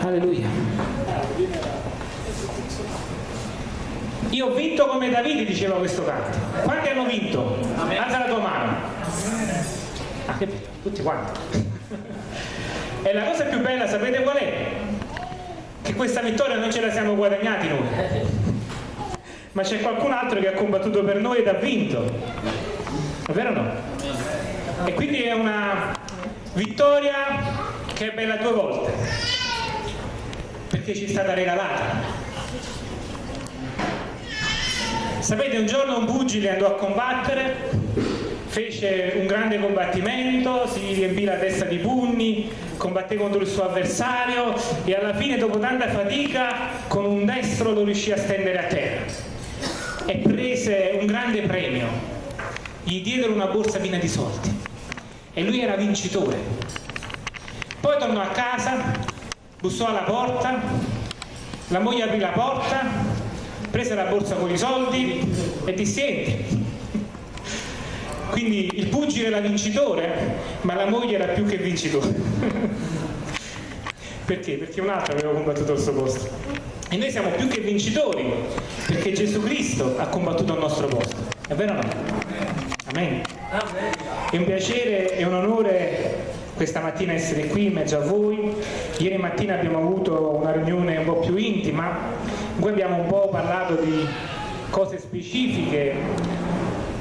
Alleluia. Io ho vinto come Davide, diceva questo canto. Quanti hanno vinto? Alza la tua mano. Ah, che bello, tutti quanti. E la cosa più bella, sapete qual è? Che questa vittoria non ce la siamo guadagnati noi. Ma c'è qualcun altro che ha combattuto per noi ed ha vinto. È vero o no? E quindi è una vittoria che è bella due volte. Perché ci è stata regalata. Sapete, un giorno un pugile andò a combattere, fece un grande combattimento, si riempì la testa di pugni, combatté contro il suo avversario e alla fine, dopo tanta fatica, con un destro lo riuscì a stendere a terra e prese un grande premio. Gli diedero una borsa piena di soldi e lui era vincitore. Poi tornò a casa, bussò alla porta, la moglie aprì la porta prese la borsa con i soldi e disse entri quindi il pugile era vincitore ma la moglie era più che vincitore. Perché? perché un altro aveva combattuto al suo posto. E noi siamo più che vincitori perché Gesù Cristo ha combattuto al nostro posto. È vero o no? Amen. È un piacere e un onore questa mattina essere qui in mezzo a voi. Ieri mattina abbiamo avuto una riunione un po' più intima, in cui abbiamo un po' parlato di cose specifiche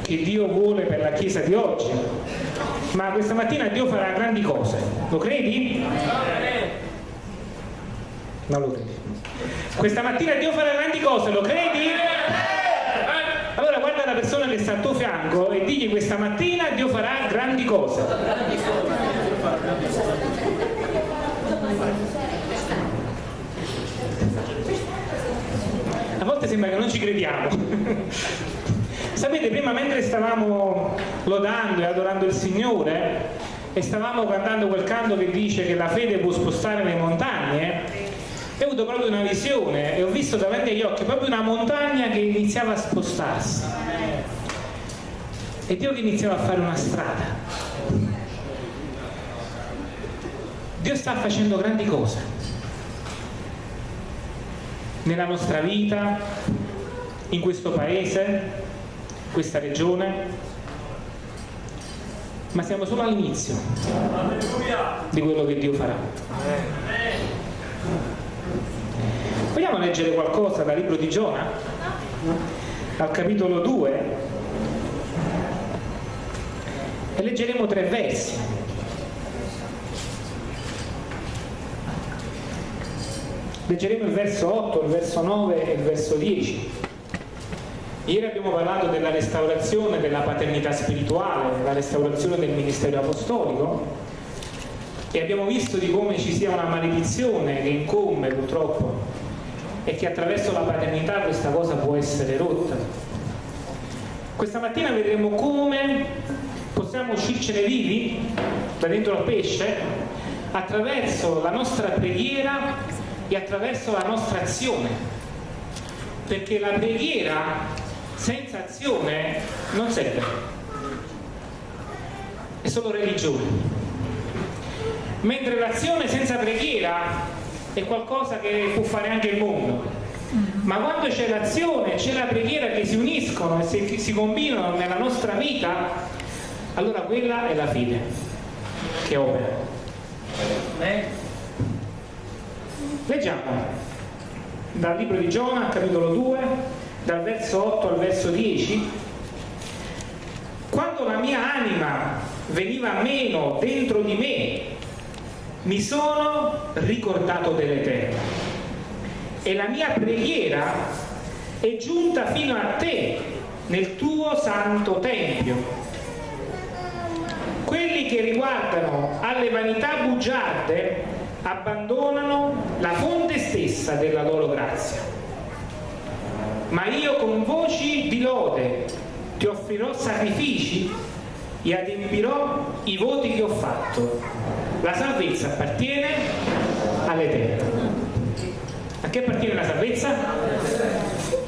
che Dio vuole per la Chiesa di oggi. Ma questa mattina Dio farà grandi cose, lo credi? Non lo credi. Questa mattina Dio farà grandi cose, lo credi? Allora guarda la persona che sta al tuo fianco e digli questa mattina Dio farà grandi cose. A volte sembra che non ci crediamo. Sapete, prima mentre stavamo lodando e adorando il Signore e stavamo cantando quel canto che dice che la fede può spostare le montagne, ho avuto proprio una visione e ho visto davanti agli occhi proprio una montagna che iniziava a spostarsi. E Dio che iniziava a fare una strada Dio sta facendo grandi cose nella nostra vita, in questo paese, questa regione, ma siamo solo all'inizio di quello che Dio farà. Vogliamo leggere qualcosa dal libro di Giona? Al capitolo 2 e leggeremo tre versi. Leggeremo il verso 8, il verso 9 e il verso 10. Ieri abbiamo parlato della restaurazione della paternità spirituale, della restaurazione del ministero apostolico e abbiamo visto di come ci sia una maledizione che incombe purtroppo e che attraverso la paternità questa cosa può essere rotta. Questa mattina vedremo come possiamo uscircene vivi da dentro al pesce attraverso la nostra preghiera e attraverso la nostra azione. Perché la preghiera senza azione non serve. È solo religione. Mentre l'azione senza preghiera è qualcosa che può fare anche il mondo. Ma quando c'è l'azione, c'è la preghiera che si uniscono e si, combinano nella nostra vita allora quella è la fede che opera Leggiamo dal libro di Giona, capitolo 2, dal verso 8 al verso 10. Quando la mia anima veniva meno dentro di me, mi sono ricordato dell'Eterno e la mia preghiera è giunta fino a te nel tuo santo tempio. Quelli che riguardano alle vanità bugiarde abbandonano la fonte stessa della loro grazia. Ma io con voci di lode ti offrirò sacrifici e adempirò i voti che ho fatto. La salvezza appartiene all'Eterno. A che appartiene la salvezza?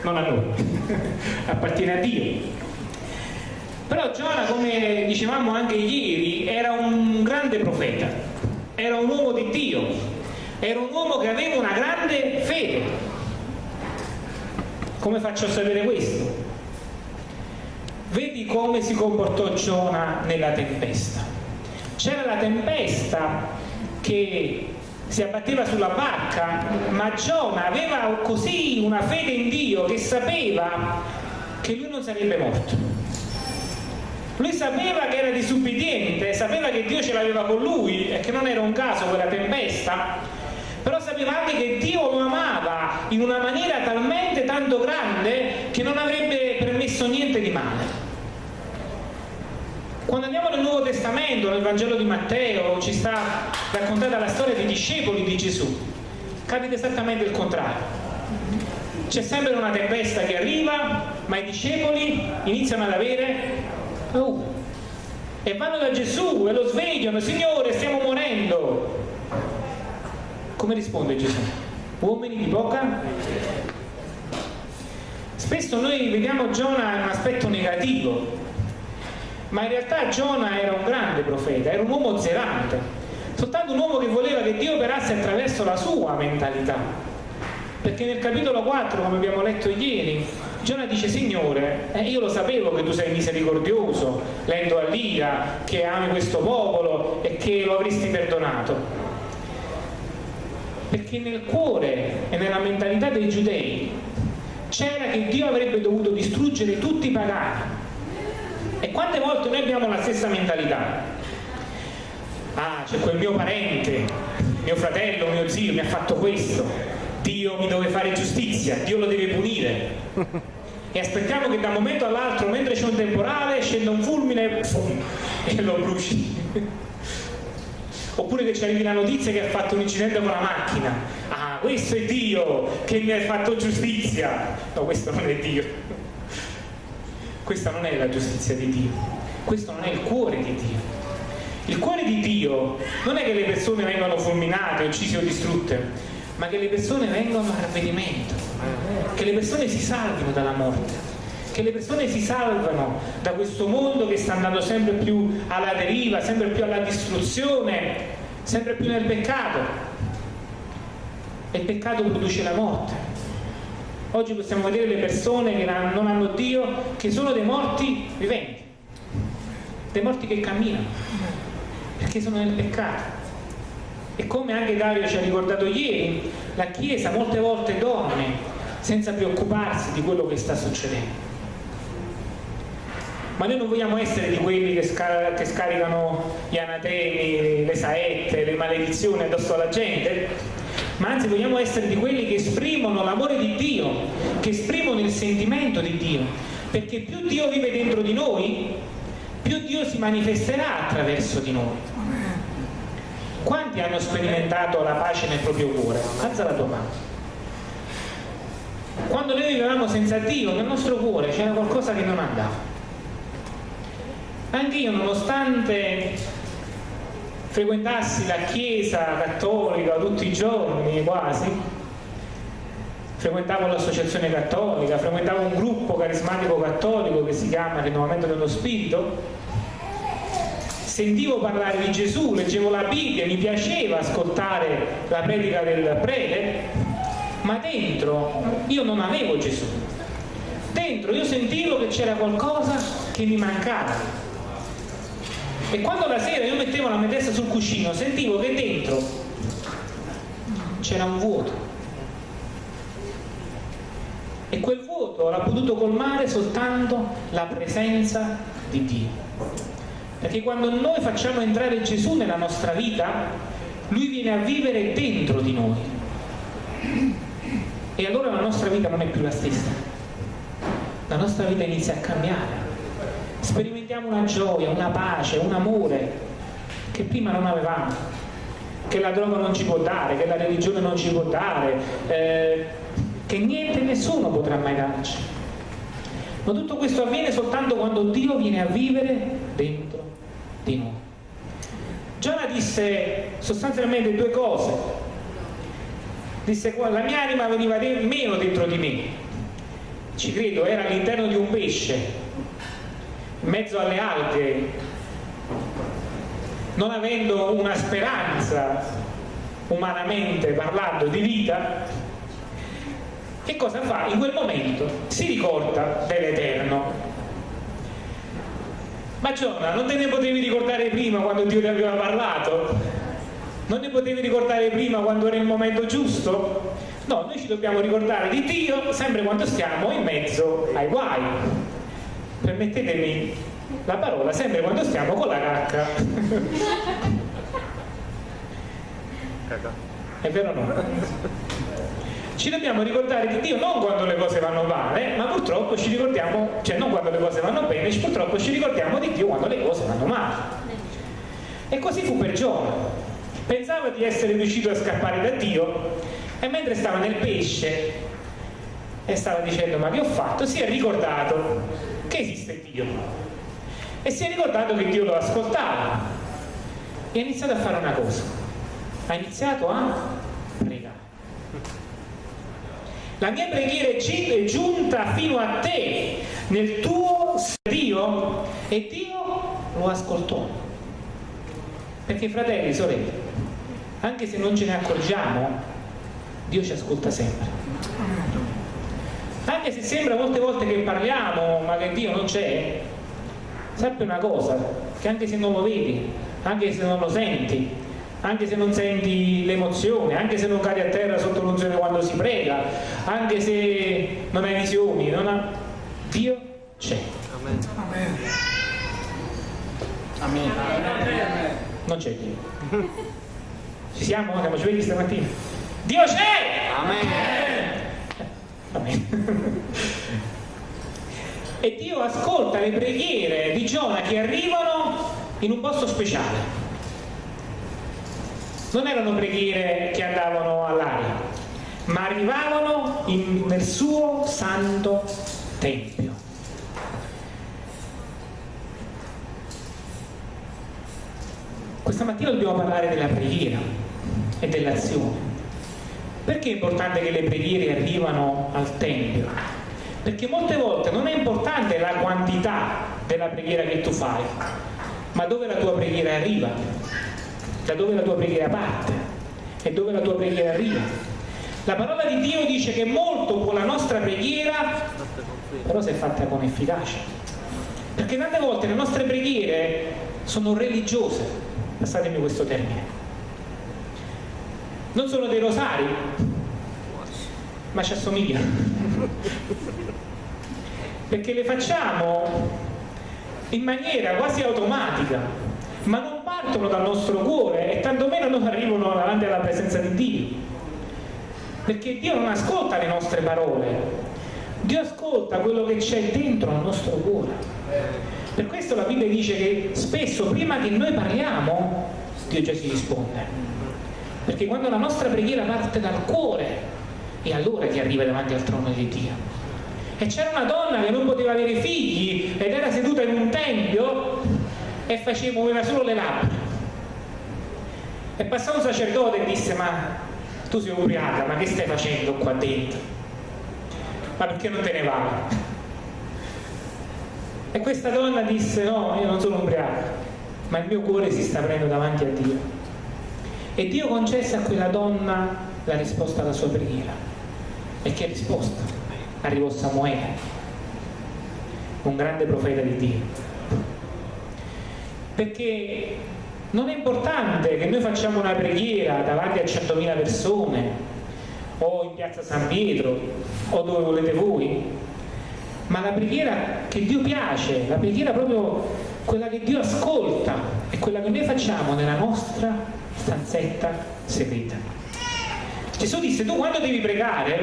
Non a noi, appartiene a Dio. Però Giona, come dicevamo anche ieri, era un grande profeta era un uomo di Dio, era un uomo che aveva una grande fede. Come faccio a sapere questo? Vedi come si comportò Giona nella tempesta. C'era la tempesta che si abbatteva sulla barca, ma Giona aveva così una fede in Dio che sapeva che lui non sarebbe morto. Lui sapeva che era disubbidiente, sapeva che Dio ce l'aveva con lui e che non era un caso quella tempesta, però sapeva anche che Dio lo amava in una maniera talmente tanto grande che non avrebbe permesso niente di male. Quando andiamo nel Nuovo Testamento, nel Vangelo di Matteo, ci sta raccontata la storia dei discepoli di Gesù. Capita esattamente il contrario. C'è sempre una tempesta che arriva, ma i discepoli iniziano ad avere paura. E vanno da Gesù e lo svegliano, Signore, stiamo morendo. Come risponde Gesù? Uomini di poca? Spesso noi vediamo Giona in un aspetto negativo, ma in realtà Giona era un grande profeta, era un uomo zerante, soltanto un uomo che voleva che Dio operasse attraverso la sua mentalità. Perché nel capitolo 4, come abbiamo letto ieri, Giona dice Signore, eh, io lo sapevo che tu sei misericordioso, lento all'ira, che ami questo popolo e che lo avresti perdonato. Perché nel cuore e nella mentalità dei giudei c'era che Dio avrebbe dovuto distruggere tutti i pagani e quante volte noi abbiamo la stessa mentalità? Ah, c'è quel mio parente, mio fratello, mio zio mi ha fatto questo, Dio mi deve fare giustizia, Dio lo deve punire. E aspettiamo che da un momento all'altro, mentre c'è un temporale, scenda un fulmine e lo bruci. Oppure che ci arrivi la notizia che ha fatto un incidente con la macchina. Ah, questo è Dio che mi ha fatto giustizia. No, questo non è Dio. Questa non è la giustizia di Dio, questo non è il cuore di Dio. Il cuore di Dio non è che le persone vengano fulminate, uccise o distrutte, ma che le persone vengano a ravvedimento, che le persone si salvino dalla morte, che le persone si salvano da questo mondo che sta andando sempre più alla deriva, sempre più alla distruzione, sempre più nel peccato. E il peccato produce la morte. Oggi possiamo vedere le persone che non hanno Dio, che sono dei morti viventi, dei morti che camminano, perché sono nel peccato. E come anche Dario ci ha ricordato ieri, la Chiesa molte volte dorme senza preoccuparsi di quello che sta succedendo. Ma noi non vogliamo essere di quelli che, scar che scaricano gli anatemi, le saette, le maledizioni addosso alla gente, ma anzi vogliamo essere di quelli che esprimono l'amore di Dio, che esprimono il sentimento di Dio, perché più Dio vive dentro di noi, più Dio si manifesterà attraverso di noi. Quanti hanno sperimentato la pace nel proprio cuore? Alza la tua mano. Quando noi vivevamo senza Dio, nel nostro cuore c'era qualcosa che non andava. Anche io, nonostante frequentassi la chiesa cattolica tutti i giorni quasi, frequentavo l'associazione cattolica, frequentavo un gruppo carismatico cattolico che si chiama Rinnovamento dello Spirito, sentivo parlare di Gesù, leggevo la Bibbia, mi piaceva ascoltare la predica del prete, ma dentro io non avevo Gesù. Dentro io sentivo che c'era qualcosa che mi mancava. E quando la sera io mettevo la mia testa sul cuscino sentivo che dentro c'era un vuoto. E quel vuoto l'ha potuto colmare soltanto la presenza di Dio perché quando noi facciamo entrare Gesù nella nostra vita lui viene a vivere dentro di noi. E allora la nostra vita non è più la stessa. La nostra vita inizia a cambiare. Sperimentiamo una gioia, una pace, un amore che prima non avevamo, che la droga non ci può dare, che la religione non ci può dare, eh, che niente e nessuno potrà mai darci. Ma tutto questo avviene soltanto quando Dio viene a vivere dentro noi. Giona disse sostanzialmente due cose. Disse la mia anima veniva meno dentro di me. Ci credo, era all'interno di un pesce, in mezzo alle alghe, non avendo una speranza umanamente parlando di vita, che cosa fa? In quel momento si ricorda dell'Eterno. Ma Giona, non te ne potevi ricordare prima quando Dio ti aveva parlato? Non ne potevi ricordare prima quando era il momento giusto? No, noi ci dobbiamo ricordare di Dio sempre quando stiamo in mezzo ai guai. Permettetemi la parola, sempre quando stiamo con la cacca. È vero o no? Ci dobbiamo ricordare di Dio non quando le cose vanno male, ma purtroppo ci ricordiamo, cioè non quando le cose vanno bene, purtroppo ci ricordiamo di Dio quando le cose vanno male. E così fu per Giona. Pensava di essere riuscito a scappare da Dio e mentre stava nel pesce e stava dicendo ma che ho fatto, si è ricordato che esiste Dio e si è ricordato che Dio lo ascoltava e ha iniziato a fare una cosa ha iniziato a pregare la mia preghiera è giunta fino a te nel tuo Dio e Dio lo ascoltò perché fratelli, sorelle anche se non ce ne accorgiamo Dio ci ascolta sempre. Anche se sembra molte volte che parliamo, ma che Dio non c'è, sappi una cosa, che anche se non lo vedi, anche se non lo senti, anche se non senti l'emozione, anche se non cadi a terra sotto l'unzione quando si prega, anche se non hai visioni, non ha... Dio c'è. Amen. Amen. Amen. Non c'è Dio. Ci siamo? Siamo svegli stamattina? Dio c'è! Amen. Amen. e Dio ascolta le preghiere di Giona che arrivano in un posto speciale. Non erano preghiere che andavano all'aria, ma arrivavano in, nel suo santo tempio. Questa mattina dobbiamo parlare della preghiera e dell'azione. Perché è importante che le preghiere arrivano al Tempio? Perché molte volte non è importante la quantità della preghiera che tu fai, ma dove la tua preghiera arriva, da dove la tua preghiera parte e dove la tua preghiera arriva. La parola di Dio dice che molto può la nostra preghiera, però se fatta con efficacia. Perché tante volte le nostre preghiere sono religiose, passatemi questo termine non sono dei rosari, ma ci assomigliano. Perché le facciamo in maniera quasi automatica, ma non partono dal nostro cuore e tantomeno non arrivano davanti alla presenza di Dio. Perché Dio non ascolta le nostre parole, Dio ascolta quello che c'è dentro al nostro cuore. Per questo la Bibbia dice che spesso prima che noi parliamo, Dio già si risponde perché quando la nostra preghiera parte dal cuore è allora che arriva davanti al trono di Dio e c'era una donna che non poteva avere figli ed era seduta in un tempio e faceva, muoveva solo le labbra e passò un sacerdote e disse ma tu sei ubriaca ma che stai facendo qua dentro ma perché non te ne vai e questa donna disse no io non sono ubriaca ma il mio cuore si sta aprendo davanti a Dio e Dio concesse a quella donna la risposta alla sua preghiera. E che risposta? Arrivò Samuele, un grande profeta di Dio. Perché non è importante che noi facciamo una preghiera davanti a 100.000 persone o in piazza San Pietro o dove volete voi, ma la preghiera che Dio piace, la preghiera proprio quella che Dio ascolta, è quella che noi facciamo nella nostra stanzetta segreta. Gesù disse, tu quando devi pregare,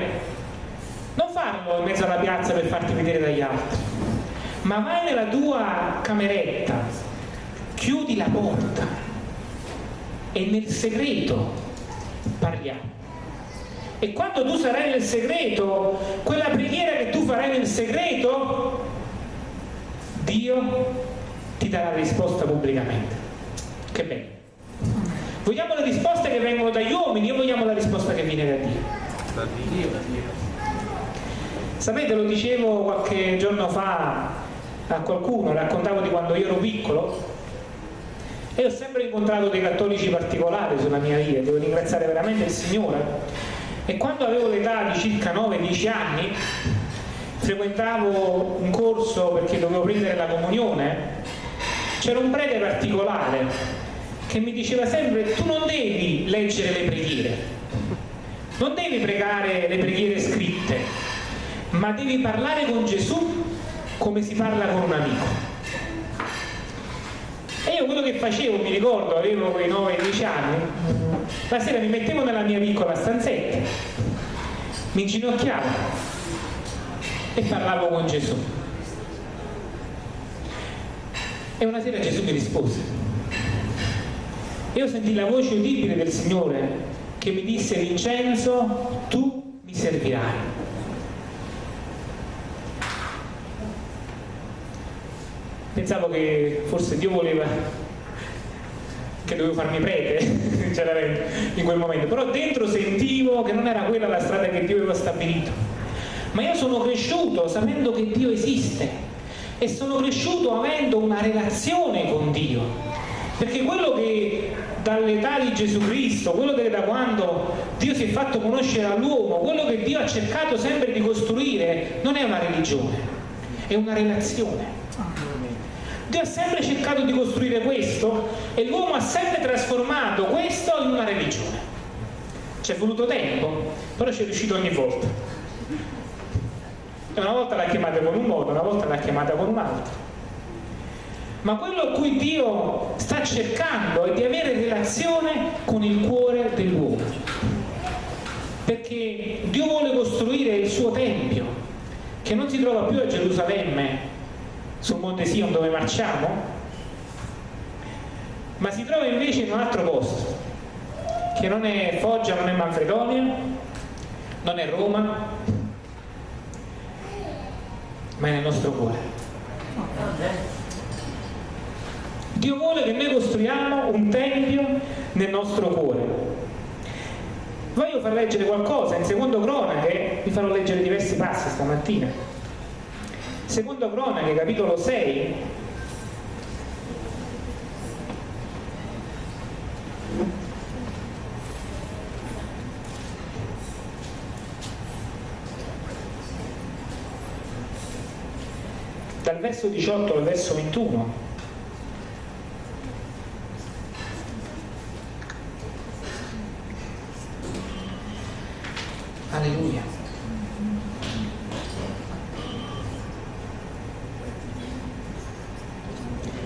non farlo in mezzo alla piazza per farti vedere dagli altri, ma vai nella tua cameretta, chiudi la porta e nel segreto parliamo. E quando tu sarai nel segreto, quella preghiera che tu farai nel segreto, Dio ti darà la risposta pubblicamente. Che bello. Vogliamo le risposte che vengono dagli uomini o vogliamo la risposta che viene da Dio? Da Dio. Sapete, lo dicevo qualche giorno fa a qualcuno, raccontavo di quando io ero piccolo e ho sempre incontrato dei cattolici particolari sulla mia via, devo ringraziare veramente il Signore. E quando avevo l'età di circa 9-10 anni, frequentavo un corso perché dovevo prendere la comunione, c'era un prete particolare che mi diceva sempre tu non devi leggere le preghiere, non devi pregare le preghiere scritte, ma devi parlare con Gesù come si parla con un amico. Quello che facevo, mi ricordo, avevo quei 9-10 anni, la sera mi mettevo nella mia piccola stanzetta, mi inginocchiavo e parlavo con Gesù. E una sera Gesù mi rispose. Io sentì la voce udibile del Signore che mi disse Vincenzo, tu mi servirai. Pensavo che forse Dio voleva che dovevo farmi prete in quel momento. Però dentro sentivo che non era quella la strada che Dio aveva stabilito. Ma io sono cresciuto sapendo che Dio esiste e sono cresciuto avendo una relazione con Dio. Perché quello che dall'età di Gesù Cristo, quello che da quando Dio si è fatto conoscere all'uomo, quello che Dio ha cercato sempre di costruire non è una religione, è una relazione. Dio ha sempre cercato di costruire questo e l'uomo ha sempre trasformato questo in una religione. Ci è voluto tempo, però ci è riuscito ogni volta. E una volta l'ha chiamata con un modo, una volta l'ha chiamata con un altro. Ma quello a cui Dio sta cercando è di avere relazione con il cuore dell'uomo. Perché Dio vuole costruire il suo Tempio, che non si trova più a Gerusalemme, sul Monte Sion dove marciamo, ma si trova invece in un altro posto, che non è Foggia, non è Manfredonia, non è Roma, ma è nel nostro cuore. Dio vuole che noi costruiamo un tempio nel nostro cuore. Voglio far leggere qualcosa in secondo cronache, vi farò leggere diversi passi stamattina Secondo Cronache, capitolo 6, dal verso 18 al verso 21 alleluia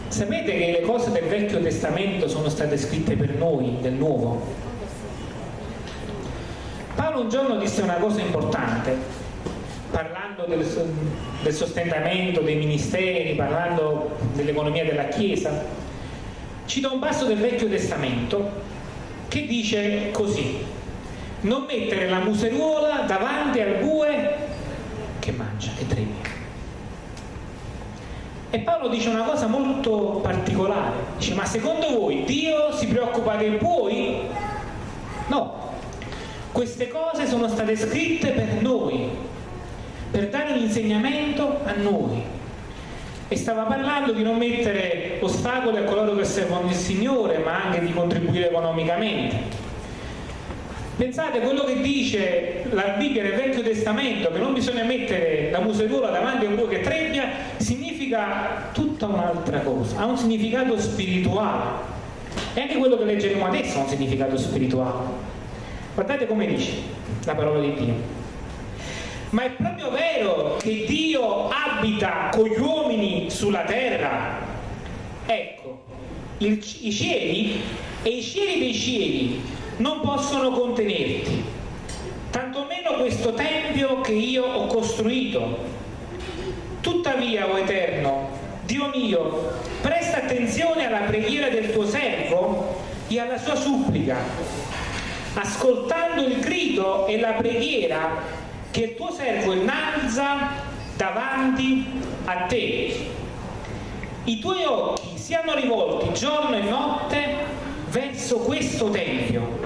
Sapete che le cose del Vecchio Testamento sono state scritte per noi, del Nuovo? Paolo un giorno disse una cosa importante, parlando del, del sostentamento dei ministeri, parlando dell'economia della Chiesa. Cita un passo del Vecchio Testamento che dice così, non mettere la museruola davanti al bue che mangia e trema. E Paolo dice una cosa molto particolare, dice ma secondo voi Dio si preoccupa dei buoi? No, queste cose sono state scritte per noi, per dare un insegnamento a noi. E stava parlando di non mettere ostacoli a coloro che servono il Signore, ma anche di contribuire economicamente. Pensate, quello che dice la Bibbia nel Vecchio Testamento, che non bisogna mettere la museruola davanti a un buio che trebbia, significa significa tutta un'altra cosa, ha un significato spirituale. E anche quello che leggeremo adesso ha un significato spirituale. Guardate come dice la parola di Dio. Ma è proprio vero che Dio abita con gli uomini sulla terra. Ecco, il, i cieli e i cieli dei cieli non possono contenerti, tantomeno questo tempio che io ho costruito Tuttavia, o Eterno, Dio mio, presta attenzione alla preghiera del tuo servo e alla sua supplica, ascoltando il grido e la preghiera che il tuo servo innalza davanti a te. I tuoi occhi siano rivolti giorno e notte verso questo Tempio,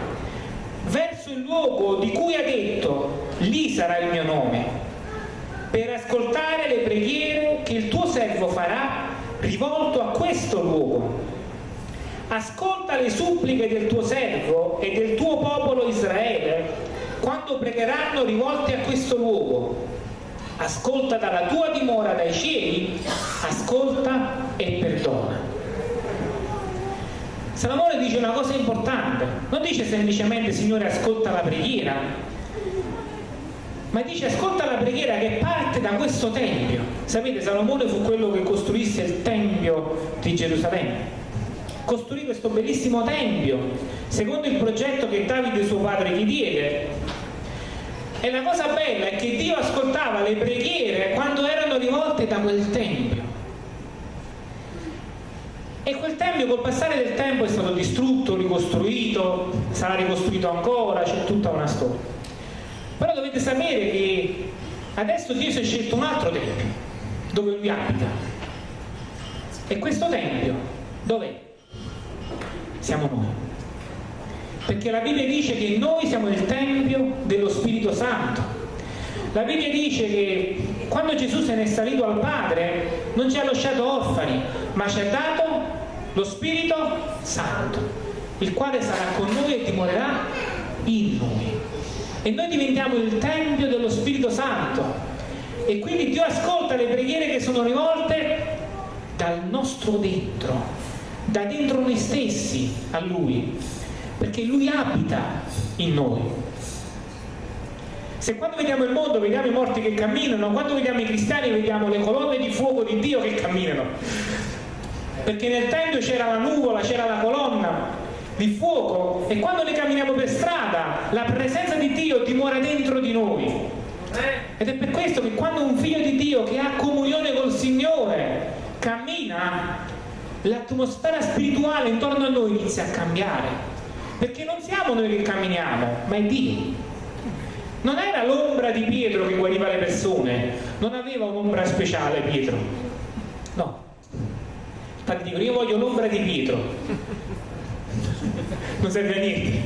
verso il luogo di cui ha detto, lì sarà il mio nome per ascoltare le preghiere che il tuo servo farà rivolto a questo luogo. Ascolta le suppliche del tuo servo e del tuo popolo Israele quando pregheranno rivolti a questo luogo. Ascolta dalla tua dimora dai cieli, ascolta e perdona. Salomone dice una cosa importante, non dice semplicemente Signore ascolta la preghiera, ma dice ascolta la preghiera che parte da questo tempio. Sapete, Salomone fu quello che costruisse il tempio di Gerusalemme. Costruì questo bellissimo tempio, secondo il progetto che Davide suo padre gli diede. E la cosa bella è che Dio ascoltava le preghiere quando erano rivolte da quel tempio. E quel tempio col passare del tempo è stato distrutto, ricostruito, sarà ricostruito ancora, c'è tutta una storia. Però dovete sapere che adesso Dio si è scelto un altro tempio dove lui abita. E questo tempio dov'è? Siamo noi. Perché la Bibbia dice che noi siamo il tempio dello Spirito Santo. La Bibbia dice che quando Gesù se n'è salito al Padre non ci ha lasciato orfani, ma ci ha dato lo Spirito Santo, il quale sarà con noi e dimorerà in noi e noi diventiamo il Tempio dello Spirito Santo e quindi Dio ascolta le preghiere che sono rivolte dal nostro dentro, da dentro noi stessi a Lui, perché Lui abita in noi. Se quando vediamo il mondo vediamo i morti che camminano, quando vediamo i cristiani vediamo le colonne di fuoco di Dio che camminano, perché nel Tempio c'era la nuvola, c'era la colonna, di fuoco e quando noi camminiamo per strada la presenza di Dio dimora dentro di noi ed è per questo che quando un figlio di Dio che ha comunione col Signore cammina l'atmosfera spirituale intorno a noi inizia a cambiare. Perché non siamo noi che camminiamo ma è Dio. Non era l'ombra di Pietro che guariva le persone non aveva un'ombra speciale Pietro. No. Infatti dico io voglio l'ombra di Pietro. Non serve a niente.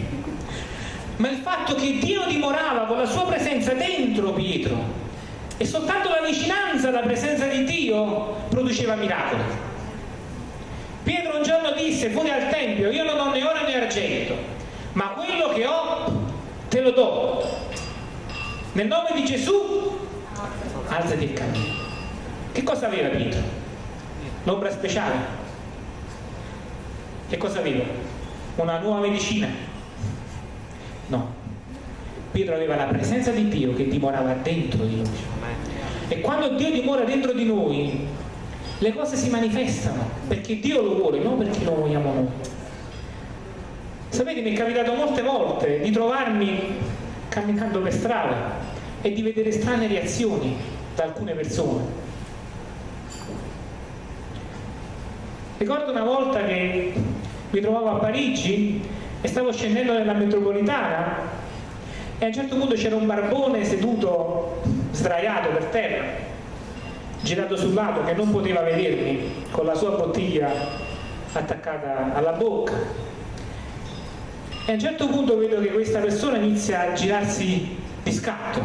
Ma il fatto che Dio dimorava con la sua presenza dentro Pietro e soltanto la vicinanza alla presenza di Dio produceva miracoli. Pietro un giorno disse fuori al Tempio, io non ho né oro né argento, ma quello che ho te lo do. Nel nome di Gesù, alzati e cammina. Che cosa aveva Pietro? L'ombra speciale. Che cosa aveva? una nuova medicina. No. Pietro aveva la presenza di Dio che dimorava dentro di noi. E quando Dio dimora dentro di noi, le cose si manifestano perché Dio lo vuole, non perché lo vogliamo noi. Sapete, mi è capitato molte volte di trovarmi camminando per strada e di vedere strane reazioni da alcune persone. Ricordo una volta che mi trovavo a Parigi e stavo scendendo nella metropolitana e a un certo punto c'era un barbone seduto sdraiato per terra girato sul lato che non poteva vedermi con la sua bottiglia attaccata alla bocca. E a un certo punto vedo che questa persona inizia a girarsi di scatto.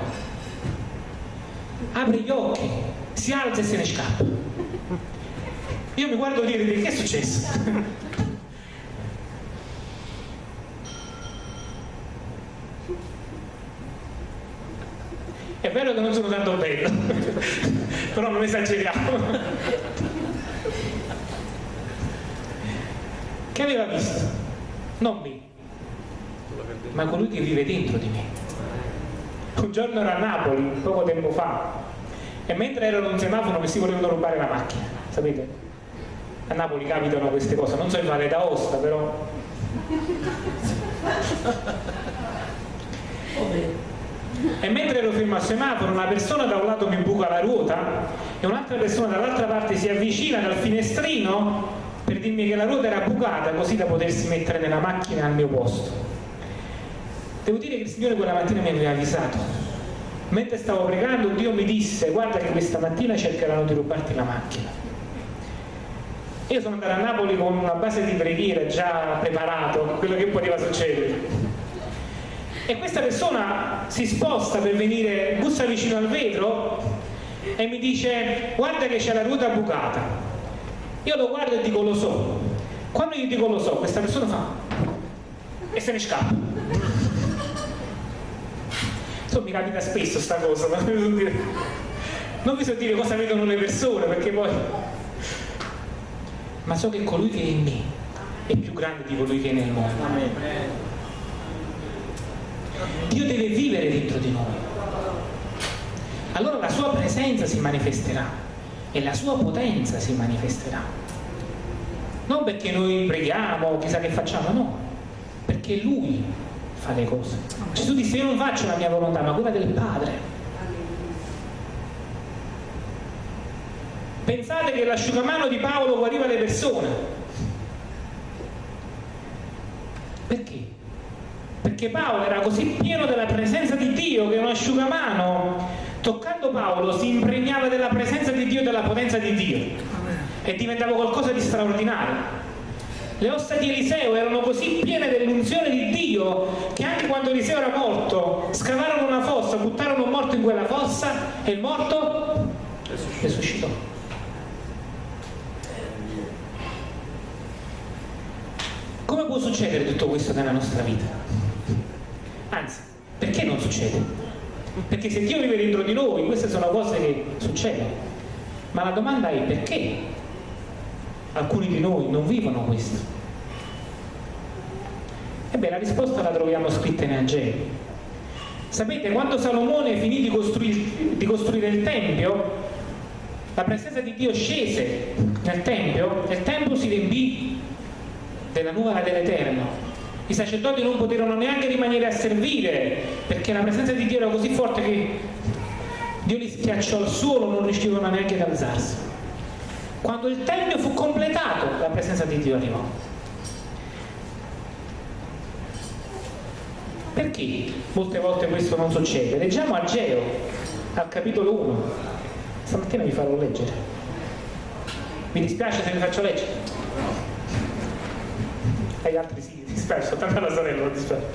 Apre gli occhi si alza e se ne scappa. Io mi guardo dire che è successo È vero che non sono tanto bello, però non esageriamo. Che aveva visto? Non me, ma colui che vive dentro di me. Un giorno ero a Napoli, poco tempo fa, e mentre ero in un semaforo mi si volevano rubare la macchina, sapete? A Napoli capitano queste cose, non so in Valle d'Aosta, però... E mentre ero fermo al semaforo una persona da un lato mi buca la ruota e un'altra persona dall'altra parte si avvicina dal finestrino per dirmi che la ruota era bucata così da potersi mettere nella macchina al mio posto. Devo dire che il Signore quella mattina mi aveva avvisato. Mentre stavo pregando Dio mi disse guarda che questa mattina cercheranno di rubarti la macchina. Io sono andato a Napoli con una base di preghiera già preparato quello che poteva succedere e questa persona si sposta per venire, bussa vicino al vetro e mi dice guarda che c'è la ruota bucata io lo guardo e dico lo so Quando io dico lo so, questa persona fa e se ne scappa. Insomma, mi capita spesso sta cosa, ma non non vi so dire cosa vedono le persone, perché poi... Ma so che colui che è in me è più grande di colui che è nel mondo. Dio deve vivere dentro di noi. Allora la sua presenza si manifesterà e la sua potenza si manifesterà non perché noi preghiamo, chissà che facciamo, no, perché Lui fa le cose. Gesù disse io non faccio la mia volontà, ma quella del Padre. Pensate che l'asciugamano di Paolo guariva le persone. Perché? Perché Paolo era così pieno della presenza di Dio che un asciugamano, toccando Paolo, si impregnava della presenza di Dio e della potenza di Dio e diventava qualcosa di straordinario. Le ossa di Eliseo erano così piene dell'unzione di Dio che anche quando Eliseo era morto, scavarono una fossa, buttarono un morto in quella fossa e il morto resuscitò. Come può succedere tutto questo nella nostra vita? Anzi, perché non succede? Perché se Dio vive dentro di noi, queste sono cose che succedono. Ma la domanda è perché alcuni di noi non vivono questo? Ebbene, la risposta la troviamo scritta in Angeli. Sapete, quando Salomone finì di costruire, di costruire il Tempio, la presenza di Dio scese nel Tempio e il Tempio si riempì della nuvola dell'Eterno. I sacerdoti non poterono neanche rimanere a servire perché la presenza di Dio era così forte che Dio li schiacciò al suolo, non riuscivano neanche ad alzarsi. Quando il Tempio fu completato, la presenza di Dio arrivò. Perché molte volte questo non succede? Leggiamo Ageo, al capitolo 1. Stamattina vi farò leggere. Mi dispiace se vi faccio leggere. Agli altri sì, mi dispiace, soltanto alla sorella, non dispiace.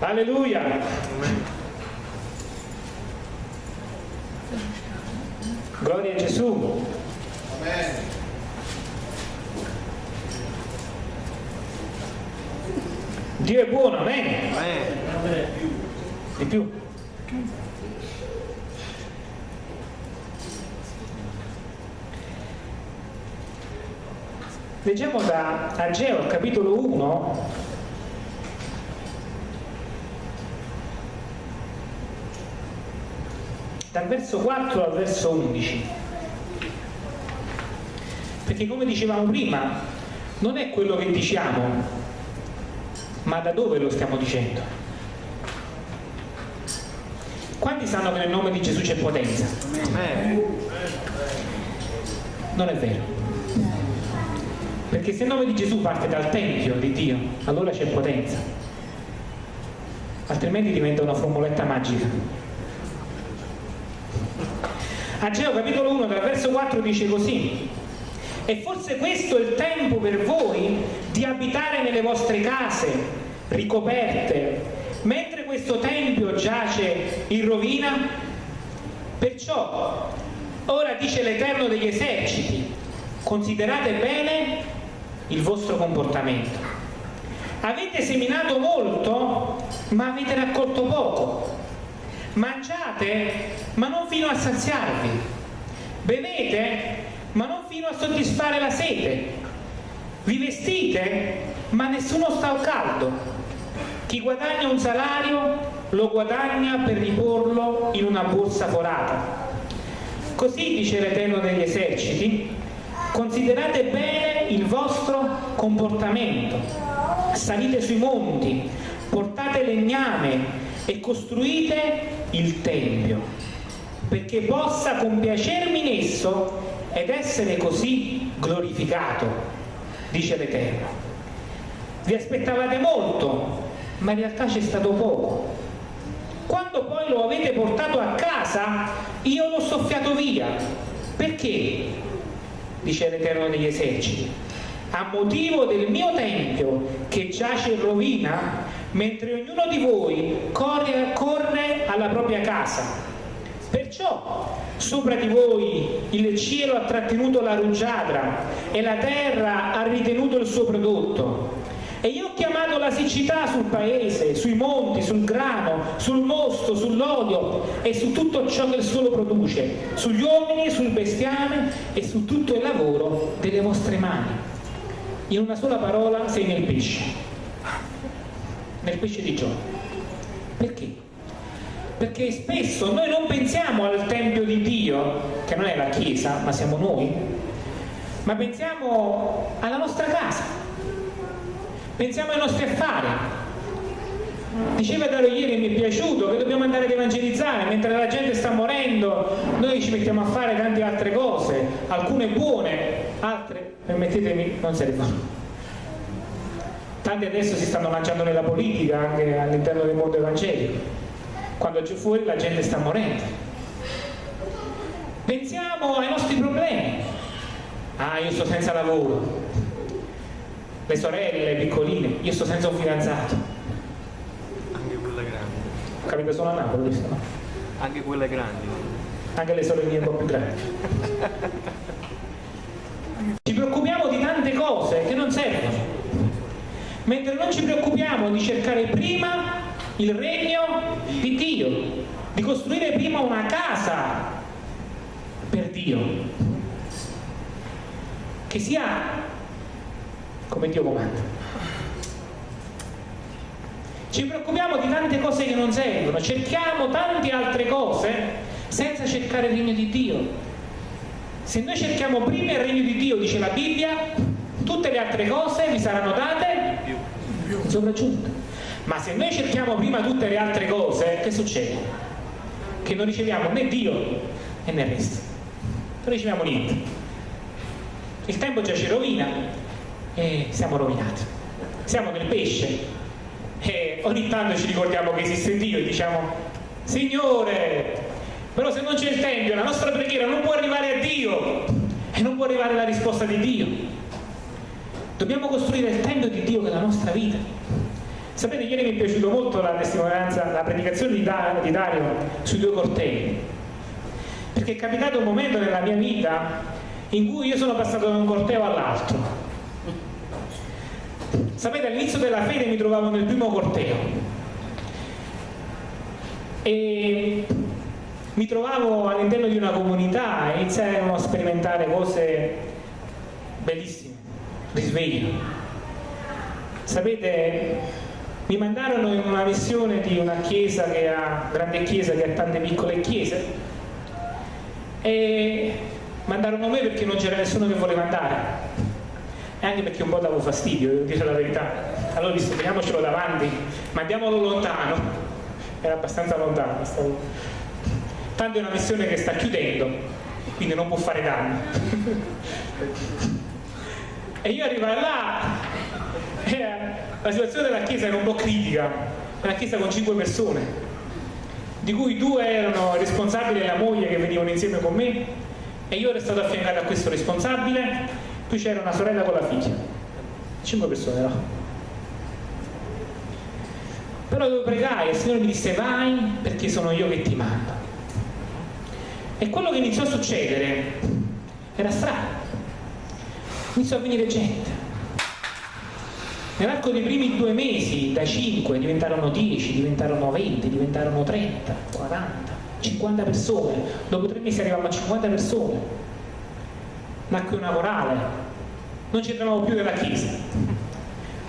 Alleluia! Gloria a Gesù. Amen. Dio è buono, amen. amen. Di più. Leggiamo da Ageo, capitolo 1, dal verso 4 al verso 11 perché come dicevamo prima non è quello che diciamo ma da dove lo stiamo dicendo. Quanti sanno che nel nome di Gesù c'è potenza? non è vero perché se il nome di Gesù parte dal Tempio di Dio allora c'è potenza. Altrimenti diventa una formuletta magica. Ageo capitolo 1 dal verso 4 dice così e forse questo è il tempo per voi di abitare nelle vostre case ricoperte mentre questo tempio giace in rovina? Perciò ora dice l'Eterno degli eserciti considerate bene il vostro comportamento. Avete seminato molto ma avete raccolto poco. Mangiate ma non fino a saziarvi, bevete ma non fino a soddisfare la sete, vi vestite ma nessuno sta al caldo, chi guadagna un salario lo guadagna per riporlo in una borsa forata. Così dice l'Eterno degli eserciti, considerate bene il vostro comportamento, salite sui monti, portate legname e costruite il Tempio, perché possa compiacermi in esso ed essere così glorificato, dice l'Eterno. Vi aspettavate molto, ma in realtà c'è stato poco. Quando poi lo avete portato a casa, io l'ho soffiato via. Perché? Dice l'Eterno degli eserciti. A motivo del mio tempio che giace in rovina, mentre ognuno di voi corre, corre alla propria casa. Perciò sopra di voi il cielo ha trattenuto la rugiada e la terra ha ritenuto il suo prodotto. E io ho chiamato la siccità sul paese, sui monti, sul grano, sul mosto, sull'olio e su tutto ciò che il suolo produce, sugli uomini, sul bestiame e su tutto il lavoro delle vostre mani. In una sola parola sei nel pesce, nel pesce di Giovanni. Perché? perché spesso noi non pensiamo al Tempio di Dio, che non è la Chiesa, ma siamo noi, ma pensiamo alla nostra casa, pensiamo ai nostri affari. Diceva Dario ieri, mi è piaciuto, che dobbiamo andare ad evangelizzare, mentre la gente sta morendo, noi ci mettiamo a fare tante altre cose, alcune buone, altre, permettetemi, non servono. Tanti adesso si stanno lanciando nella politica, anche all'interno del mondo evangelico quando giù fuori la gente sta morendo. Pensiamo ai nostri problemi. Ah, io sto senza lavoro. Le sorelle piccoline, io sto senza un fidanzato. Anche quelle grandi. Capite solo a Napoli questo, no? Anche quelle grandi. Anche le sorelline un po' più grandi. Ci preoccupiamo di tante cose che non servono. Mentre non ci preoccupiamo di cercare prima il regno di Dio, di costruire prima una casa per Dio, che sia come Dio comanda. Ci preoccupiamo di tante cose che non servono, cerchiamo tante altre cose senza cercare il regno di Dio. Se noi cerchiamo prima il regno di Dio, dice la Bibbia, tutte le altre cose vi saranno date in sopraggiunta. Ma se noi cerchiamo prima tutte le altre cose, che succede? Che non riceviamo né Dio né il resto. Non riceviamo niente. Il tempo già ci rovina e siamo rovinati. Siamo nel pesce e ogni tanto ci ricordiamo che esiste Dio e diciamo Signore, però se non c'è il Tempio la nostra preghiera non può arrivare a Dio e non può arrivare la risposta di Dio. Dobbiamo costruire il Tempio di Dio che è la nostra vita Sapete, ieri mi è piaciuta molto la testimonianza, la predicazione di, Dario sui due cortei, perché è capitato un momento nella mia vita in cui io sono passato da un corteo all'altro. Sapete, all'inizio della fede mi trovavo nel primo corteo e mi trovavo all'interno di una comunità e iniziai a sperimentare cose bellissime, risveglio. Sapete, mi mandarono in una missione di una chiesa che ha, grande chiesa che ha tante piccole chiese e mandarono me perché non c'era nessuno che voleva andare anche perché un po' davo fastidio, devo dire la verità. Allora ho visto, teniamocelo davanti, mandiamolo lontano. Era abbastanza lontano. Stavo... Tanto è una missione che sta chiudendo, quindi non può fare danni. e io arrivo là e la situazione della chiesa era un po' critica, una chiesa con cinque persone, di cui due erano responsabili e la moglie che venivano insieme con me e io ero stato affiancato a questo responsabile, poi c'era una sorella con la figlia, cinque persone no? Però devo pregare, il Signore mi disse vai perché sono io che ti mando. E quello che iniziò a succedere era strano. Iniziò a venire gente Nell'arco dei primi due mesi, da 5 diventarono 10, diventarono 20, diventarono 30, 40, 50 persone. Dopo tre mesi arrivavamo a 50 persone. Nacque una morale. Non ci entravamo più nella chiesa.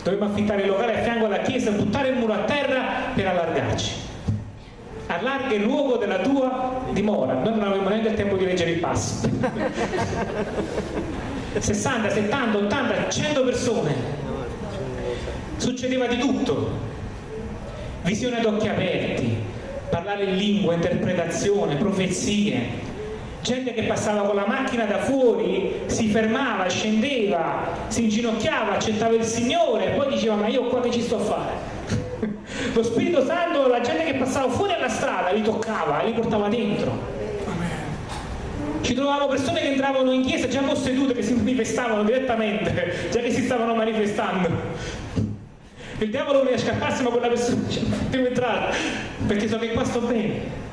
Dovevamo affittare il locale a fianco alla chiesa, buttare il muro a terra per allargarci. Allarga il luogo della tua dimora. Noi non avevamo neanche il tempo di leggere il passo. 60, 70, 80, 100 persone succedeva di tutto visione ad occhi aperti parlare in lingua, interpretazione, profezie gente che passava con la macchina da fuori si fermava, scendeva si inginocchiava, accettava il Signore e poi diceva ma io qua che ci sto a fare? Lo Spirito Santo la gente che passava fuori alla strada li toccava, li portava dentro. Ci trovavamo persone che entravano in chiesa già possedute che si manifestavano direttamente già che si stavano manifestando. Il diavolo mi scappasse ma quella persona ci ha fatto entrare perché so che qua sto bene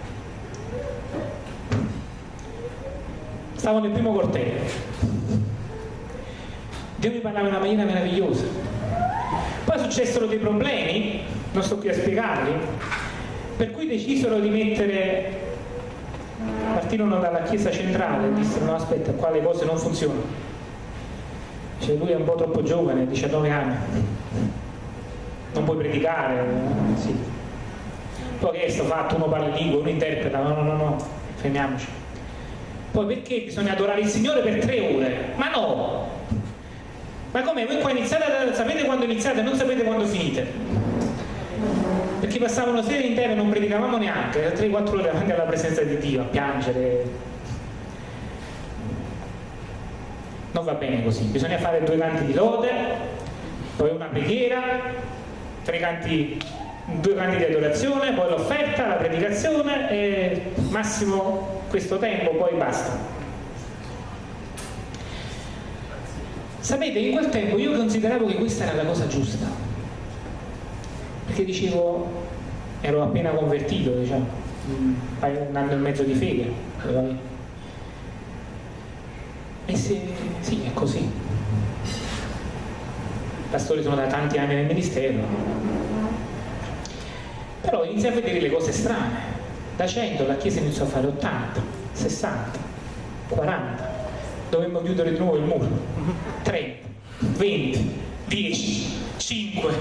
stavo nel primo corteo. Dio mi parlava in una maniera meravigliosa. Poi successero dei problemi, non sto qui a spiegarli, per cui decisero di mettere, partirono dalla chiesa centrale e dissero no aspetta, qua le cose non funzionano. Cioè lui è un po' troppo giovane, 19 anni, non puoi predicare, sì. Poi che è fatto, uno parla in lingua, uno interpreta, no, no, no, no, fermiamoci. Poi perché bisogna adorare il Signore per tre ore? Ma no! Ma come? Voi qua iniziate, a, sapete quando iniziate non sapete quando finite? Perché passavano sere intere e non predicavamo neanche, 3-4 ore davanti alla presenza di Dio, a piangere. Non va bene così, bisogna fare due canti di lode, poi una preghiera, tre canti due canti di adorazione, poi l'offerta, la predicazione e massimo questo tempo, poi basta. Sapete, in quel tempo io consideravo che questa era la cosa giusta, perché dicevo, ero appena convertito, diciamo, un anno e mezzo di fede, e se, sì, è così. Pastori sono da tanti anni nel ministero, però inizia a vedere le cose strane. Da 100 la Chiesa iniziò a fare 80, 60, 40. Dovemmo chiudere di nuovo il muro. 30, 20, 10, 5.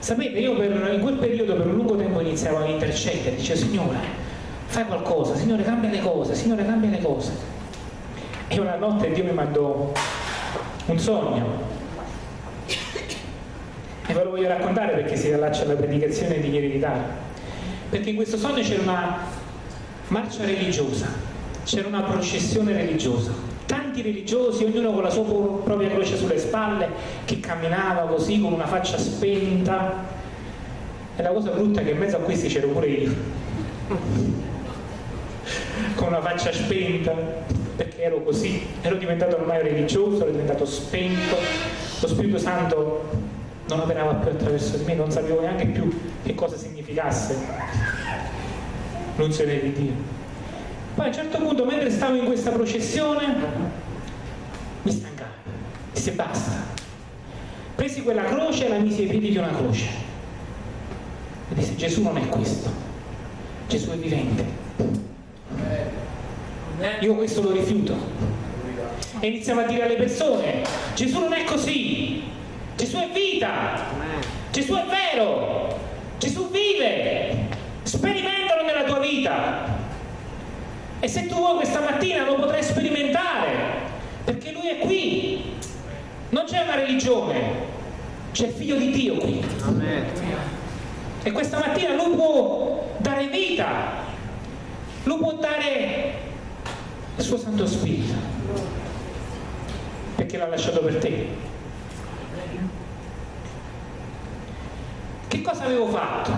Sapete, io per, in quel periodo per un lungo tempo iniziavo a intercedere, dicevo Signore, fai qualcosa, Signore cambia le cose, Signore cambia le cose. E una notte Dio mi mandò un sogno ve lo voglio raccontare perché si allaccia alla predicazione di ieri perché in questo sogno c'era una marcia religiosa c'era una processione religiosa. Tanti religiosi, ognuno con la sua propria croce sulle spalle che camminava così con una faccia spenta. E la cosa brutta è che in mezzo a questi c'ero pure io. Con una faccia spenta perché ero così, ero diventato ormai religioso, ero diventato spento, lo Spirito Santo non operava più attraverso di me, non sapevo neanche più che cosa significasse l'unzione di Dio. Poi a un certo punto, mentre stavo in questa processione, mi stancai, disse basta. Presi quella croce e la misi ai piedi di una croce. E disse Gesù non è questo, Gesù è vivente. Io questo lo rifiuto. E iniziamo a dire alle persone, Gesù non è così, Gesù è vita, Gesù è vero, Gesù vive, sperimentalo nella tua vita. E se tu vuoi questa mattina lo potrai sperimentare, perché Lui è qui. Non c'è una religione, c'è il figlio di Dio qui. Amen. E questa mattina Lui può dare vita, Lui può dare il suo Santo Spirito, perché l'ha lasciato per te. Cosa avevo fatto?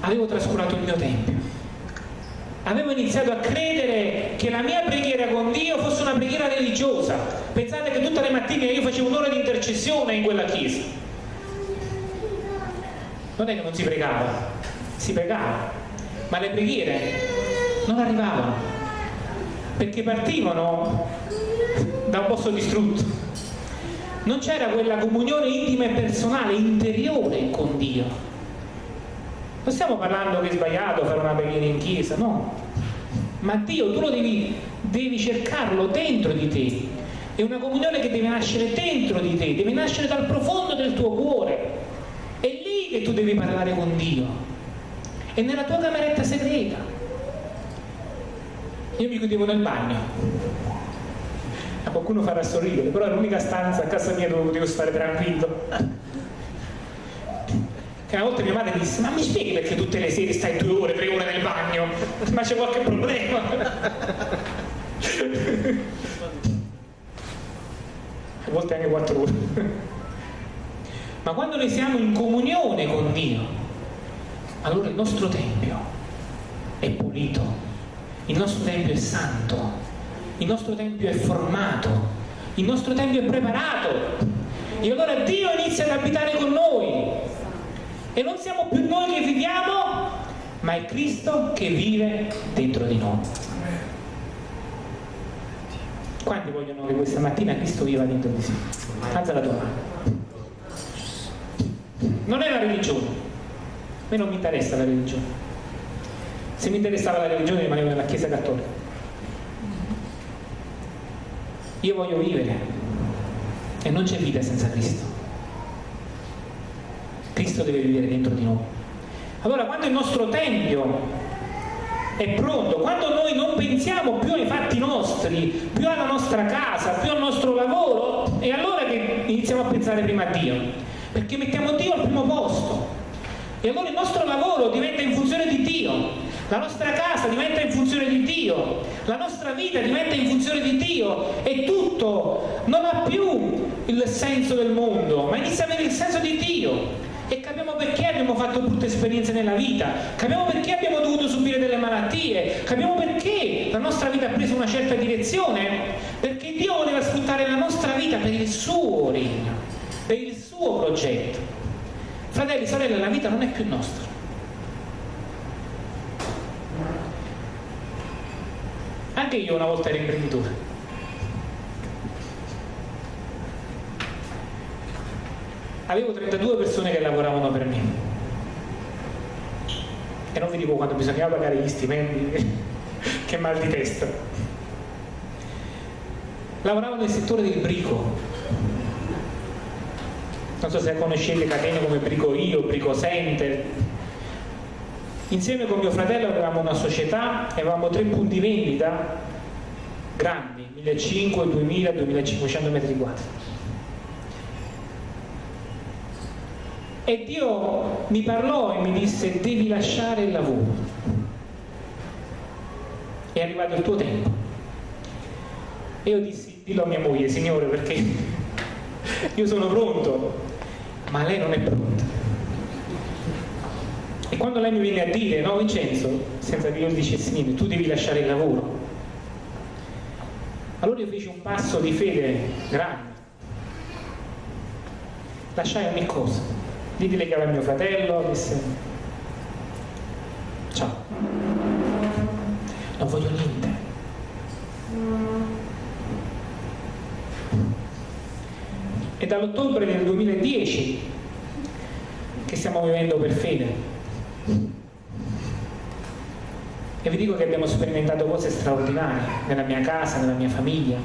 Avevo trascurato il mio tempio. Avevo iniziato a credere che la mia preghiera con Dio fosse una preghiera religiosa. Pensate che tutte le mattine io facevo un'ora di intercessione in quella chiesa. Non è che non si pregava, si pregava, ma le preghiere non arrivavano, perché partivano da un posto distrutto non c'era quella comunione intima e personale, interiore con Dio. Non stiamo parlando che è sbagliato fare una preghiera in chiesa, no. Ma Dio tu lo devi, devi cercarlo dentro di te. È una comunione che deve nascere dentro di te, deve nascere dal profondo del tuo cuore. È lì che tu devi parlare con Dio. È nella tua cameretta segreta. Io mi chiudevo nel bagno qualcuno farà sorridere, però è l'unica stanza a casa mia dove potevo stare tranquillo. Che una volta mia madre disse, ma mi spieghi perché tutte le sere stai due ore, tre ore nel bagno? Ma c'è qualche problema? a volte anche quattro ore. Ma quando noi siamo in comunione con Dio, allora il nostro Tempio è pulito, il nostro Tempio è santo, il nostro Tempio è formato, il nostro Tempio è preparato e allora Dio inizia ad abitare con noi e non siamo più noi che viviamo ma è Cristo che vive dentro di noi. Quanti vogliono che questa mattina Cristo viva dentro di sé? Alza la tua mano. Non è la religione. A me non mi interessa la religione. Se mi interessava la religione rimanevo nella Chiesa Cattolica. Io voglio vivere e non c'è vita senza Cristo. Cristo deve vivere dentro di noi. Allora quando il nostro Tempio è pronto, quando noi non pensiamo più ai fatti nostri, più alla nostra casa, più al nostro lavoro, è allora che iniziamo a pensare prima a Dio, perché mettiamo Dio al primo posto. E allora il nostro lavoro diventa in funzione di Dio, la nostra casa diventa in funzione di Dio, la nostra vita diventa in funzione di Dio. E tutto non ha più il senso del mondo, ma inizia a avere il senso di Dio. E capiamo perché abbiamo fatto brutte esperienze nella vita, capiamo perché abbiamo dovuto subire delle malattie, capiamo perché la nostra vita ha preso una certa direzione, perché Dio voleva sfruttare la nostra vita per il suo regno, per il suo progetto. Fratelli, sorelle, la vita non è più nostra. Anche io una volta ero imprenditore. Avevo 32 persone che lavoravano per me. E non vi dico quando bisognava pagare gli stipendi che mal di testa. Lavoravo nel settore del brico. Non so se conoscete catene come Brico Io, Brico Center insieme con mio fratello avevamo una società avevamo tre punti vendita grandi 1500, 2000, 2500 metri quadri E Dio mi parlò e mi disse devi lasciare il lavoro. È arrivato il tuo tempo. E io dissi, dillo a mia moglie, Signore, perché io sono pronto, ma lei non è pronta. Quando lei mi viene a dire, no Vincenzo, senza che io dicessi niente, tu devi lasciare il lavoro. Allora io feci un passo di fede grande. Lasciai ogni cosa ditele che era mio fratello, disse ciao, non voglio niente. È dall'ottobre del 2010 che stiamo vivendo per fede. E vi dico che abbiamo sperimentato cose straordinarie nella mia casa, nella mia famiglia,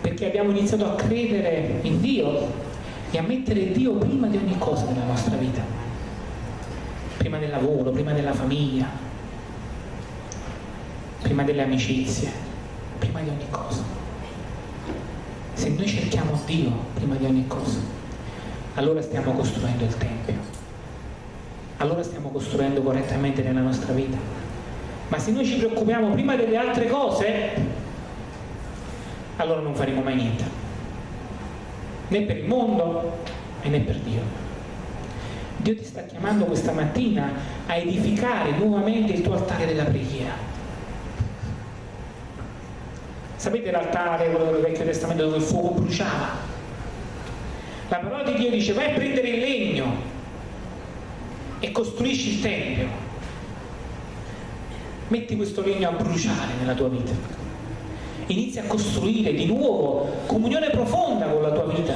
perché abbiamo iniziato a credere in Dio e a mettere Dio prima di ogni cosa nella nostra vita, prima del lavoro, prima della famiglia, prima delle amicizie, prima di ogni cosa. Se noi cerchiamo Dio prima di ogni cosa, allora stiamo costruendo il Tempio, allora stiamo costruendo correttamente nella nostra vita. Ma se noi ci preoccupiamo prima delle altre cose, allora non faremo mai niente né per il mondo e né per Dio. Dio ti sta chiamando questa mattina a edificare nuovamente il tuo altare della preghiera. Sapete l'altare, quello del Vecchio Testamento dove il fuoco bruciava? La parola di Dio dice vai a prendere il legno e costruisci il Tempio. Metti questo legno a bruciare nella tua vita inizi a costruire di nuovo comunione profonda con la tua vita,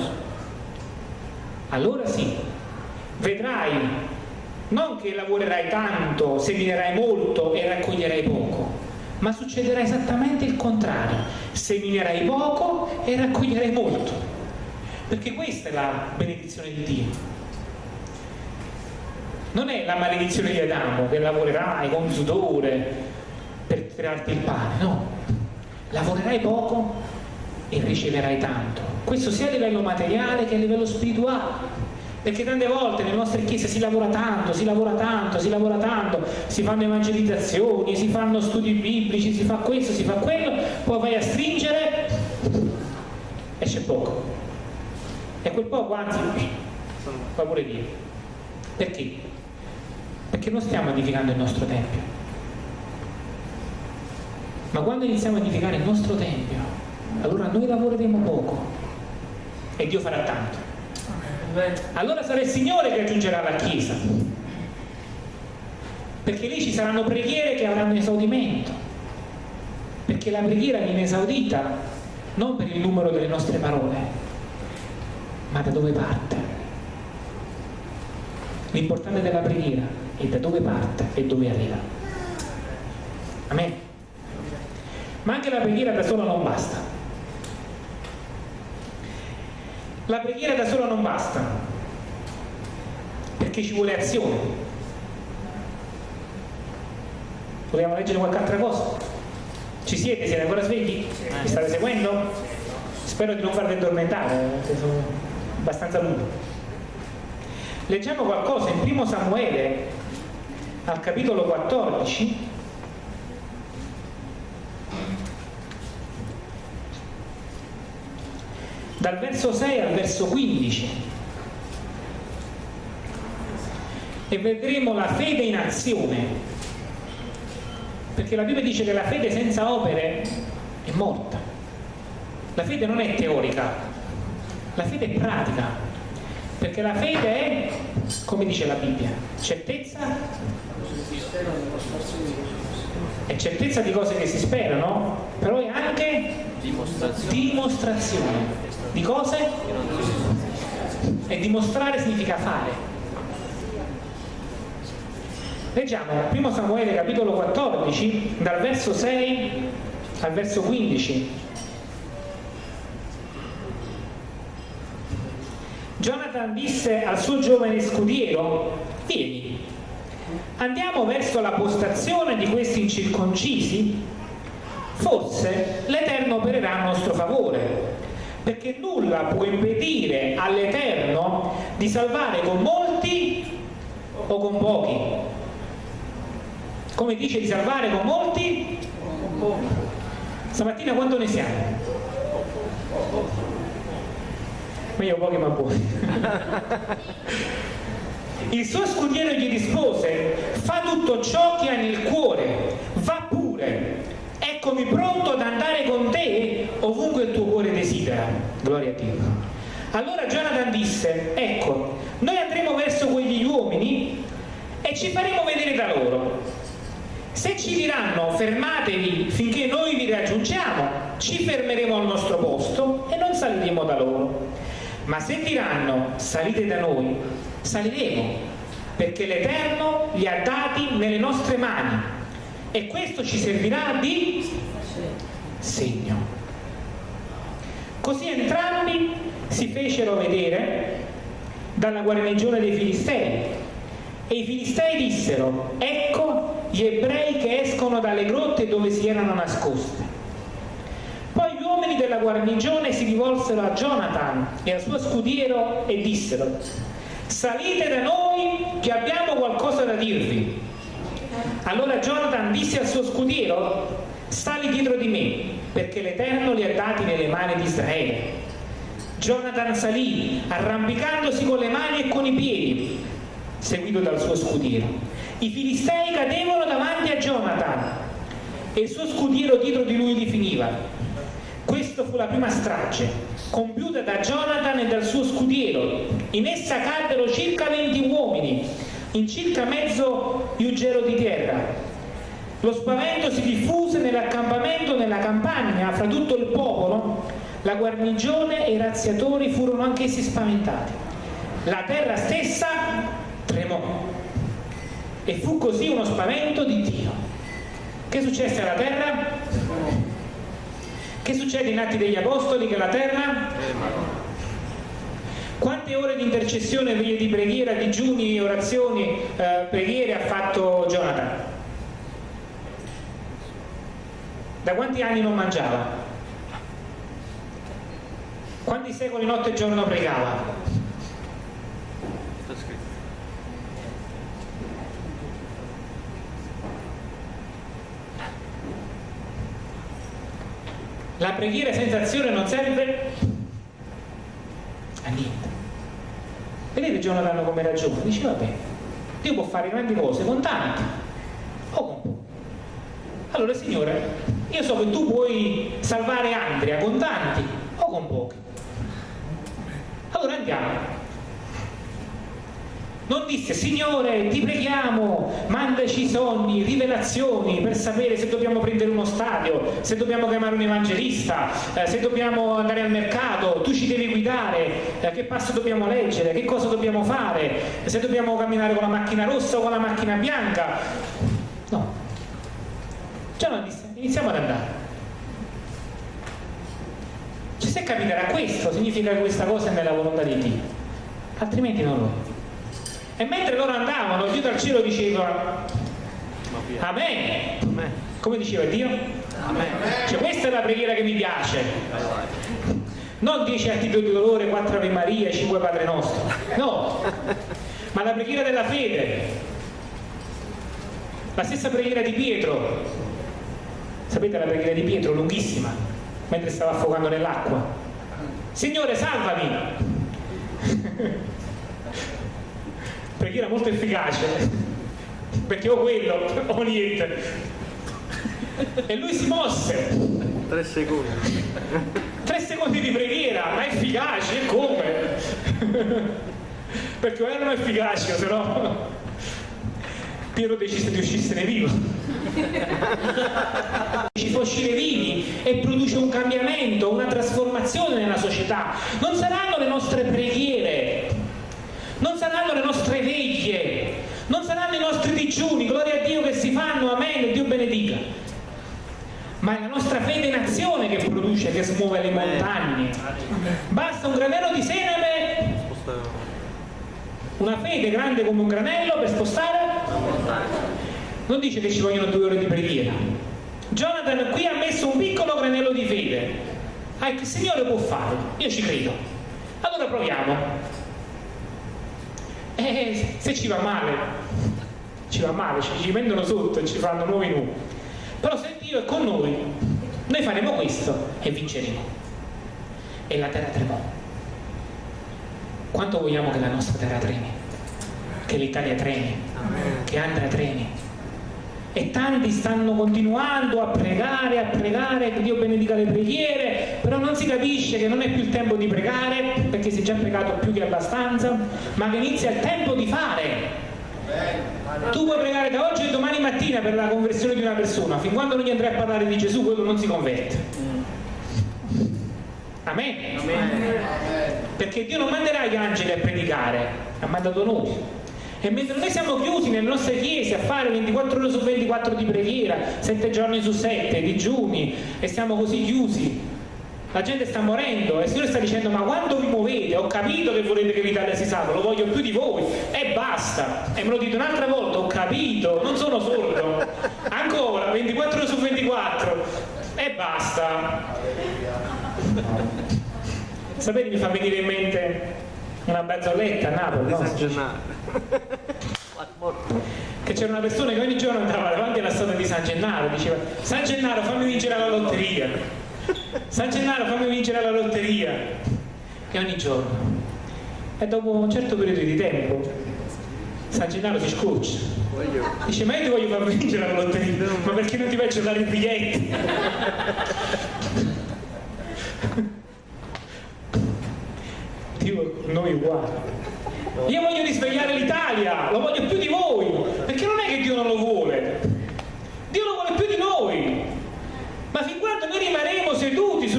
allora sì, vedrai non che lavorerai tanto, seminerai molto e raccoglierai poco, ma succederà esattamente il contrario, seminerai poco e raccoglierai molto, perché questa è la benedizione di Dio. Non è la maledizione di Adamo che lavorerai con sudore per tirarti il pane, no lavorerai poco e riceverai tanto. Questo sia a livello materiale che a livello spirituale. Perché tante volte nelle nostre chiese si lavora tanto, si lavora tanto, si lavora tanto, si fanno evangelizzazioni, si fanno studi biblici, si fa questo, si fa quello, poi vai a stringere e c'è poco. E quel poco anzi fa pure Dio. Perché? Perché non stiamo edificando il nostro Tempio ma quando iniziamo a edificare il nostro Tempio, allora noi lavoreremo poco e Dio farà tanto. Allora sarà il Signore che aggiungerà la Chiesa. perché lì ci saranno preghiere che avranno esaudimento, perché la preghiera viene esaudita non per il numero delle nostre parole, ma da dove parte. L'importante della preghiera è da dove parte e dove arriva. Amen. Ma anche la preghiera da sola non basta. La preghiera da sola non basta, perché ci vuole azione. Vogliamo leggere qualche altra cosa? Ci siete? Siete ancora svegli? Mi state seguendo? Spero di non farvi addormentare, sono abbastanza lungo. Leggiamo qualcosa in primo Samuele, al capitolo 14. Dal verso 6 al verso 15. E vedremo la fede in azione perché la Bibbia dice che la fede senza opere è morta. La fede non è teorica, la fede è pratica, perché la fede è, come dice la Bibbia, certezza è certezza di cose che si sperano, però è anche dimostrazione, dimostrazione. di cose e dimostrare significa fare Leggiamo 1 Samuele capitolo 14 dal verso 6 al verso 15. Jonathan disse al suo giovane scudiero, vieni, andiamo verso la postazione di questi incirconcisi? Forse l'Eterno opererà a nostro favore, perché nulla può impedire all'Eterno di salvare con molti o con pochi come dice di salvare con molti stamattina quanto ne siamo? meglio pochi ma buoni il suo scudiero gli rispose fa tutto ciò che hai nel cuore va pure. Eccomi pronto ad andare con te ovunque il tuo cuore desidera. Gloria a Dio. Allora Jonathan disse ecco noi andremo verso quegli uomini e ci faremo vedere da loro. Se ci diranno fermatevi finché noi vi raggiungiamo, ci fermeremo al nostro posto e non saliremo da loro. Ma se diranno salite da noi, saliremo, perché l'Eterno li ha dati nelle nostre mani e questo ci servirà di segno. Così entrambi si fecero vedere dalla guarnigione dei Filistei e i Filistei dissero, ecco gli ebrei che escono dalle grotte dove si erano nascosti. Poi gli uomini della guarnigione si rivolsero a Jonathan e al suo scudiero e dissero salite da noi che abbiamo qualcosa da dirvi. Allora Jonathan disse al suo scudiero sali dietro di me perché l'Eterno li ha dati nelle mani di Israele. Jonathan salì arrampicandosi con le mani e con i piedi, seguito dal suo scudiero. I filistei cadevano davanti a Jonathan e il suo scudiero dietro di lui li finiva. Questa fu la prima strage, compiuta da Jonathan e dal suo scudiero. In essa caddero circa 20 uomini, in circa mezzo iugero di terra. Lo spavento si diffuse nell'accampamento, nella campagna, fra tutto il popolo. La guarnigione e i razziatori furono anch'essi spaventati. La terra stessa tremò e fu così uno spavento di Dio. Che successe alla terra? Che succede in Atti degli Apostoli che la terra? Quante ore di intercessione, di preghiera, digiuni, orazioni, eh, preghiere ha fatto Jonathan? Da quanti anni non mangiava? Quanti secoli notte e giorno pregava? La preghiera senza azione non serve a niente. Vedete Jonathan come ragiona? Dice vabbè, Dio può fare grandi cose con tanti o con pochi. Allora Signore, io so che tu puoi salvare Andrea con tanti o con pochi. Allora andiamo. Non disse, Signore, ti preghiamo, mandaci sogni, rivelazioni per sapere se dobbiamo prendere uno stadio, se dobbiamo chiamare un evangelista, eh, se dobbiamo andare al mercato, tu ci devi guidare, eh, che passo dobbiamo leggere, che cosa dobbiamo fare, se dobbiamo camminare con la macchina rossa o con la macchina bianca. No. Già disse, iniziamo ad andare. Cioè, se capiterà questo, significa che questa cosa è nella volontà di Dio, altrimenti non lo è. E mentre loro andavano, Dio dal cielo diceva Amen. Come diceva Dio? Amen. Cioè, questa è la preghiera che mi piace. Non dieci atti di dolore, quattro Ave Maria e cinque Padre Nostro. No, ma la preghiera della fede. La stessa preghiera di Pietro. Sapete la preghiera di Pietro, lunghissima, mentre stava affogando nell'acqua. Signore, salvami! Preghiera molto efficace. Perché o quello o niente. E lui si mosse. Tre secondi. Tre secondi di preghiera ma efficaci e come? Perché o erano efficaci o se no Piero decise di uscirsene vivo. Ci fa uscire vivi e produce un cambiamento, una trasformazione nella società. Non saranno le nostre preghiere non saranno le nostre veglie, non saranno i nostri digiuni, gloria a Dio che si fanno, amen, Dio benedica. Ma è la nostra fede in azione che produce, che smuove le montagne. Basta un granello di sename, una fede grande come un granello per spostare. Non dice che ci vogliono due ore di preghiera. Jonathan qui ha messo un piccolo granello di fede. Ah, il Signore può fare, io ci credo. Allora proviamo. Eh, se ci va male, ci va male, ci, ci mettono sotto e ci fanno nuovi nu. Però se Dio è con noi, noi faremo questo e vinceremo. E la terra tremò. Quanto vogliamo che la nostra terra tremi? Che l'Italia tremi? Che Andrea tremi? e tanti stanno continuando a pregare, a pregare, che Dio benedica le preghiere, però non si capisce che non è più il tempo di pregare, perché si è già pregato più che abbastanza, ma che inizia il tempo di fare. Tu puoi pregare da oggi e domani mattina per la conversione di una persona, fin quando non gli andrai a parlare di Gesù, quello non si converte. Amen. Amen. Perché Dio non manderà gli angeli a predicare, ha mandato noi. E mentre noi siamo chiusi nelle nostre chiese a fare 24 ore su 24 di preghiera, 7 giorni su 7, digiuni, e siamo così chiusi, la gente sta morendo e il Signore sta dicendo ma quando vi muovete ho capito che volete che l'Italia si salva, lo voglio più di voi e basta. E me lo dite un'altra volta, ho capito, non sono sordo. Ancora 24 ore su 24 e basta. Sapete mi fa venire in mente una barzelletta a Napoli no? che c'era una persona che ogni giorno andava davanti alla statua di San Gennaro diceva San Gennaro fammi vincere la lotteria San Gennaro fammi vincere la lotteria. E ogni giorno. E dopo un certo periodo di tempo San Gennaro si scoccia. Dice ma io ti voglio far vincere la lotteria ma perché non ti faccio dare i biglietti? Dio noi uguali. Io voglio risvegliare l'Italia, lo voglio più di voi, perché non è che Dio non lo vuole, Dio lo vuole più di noi. Ma fin quando noi rimarremo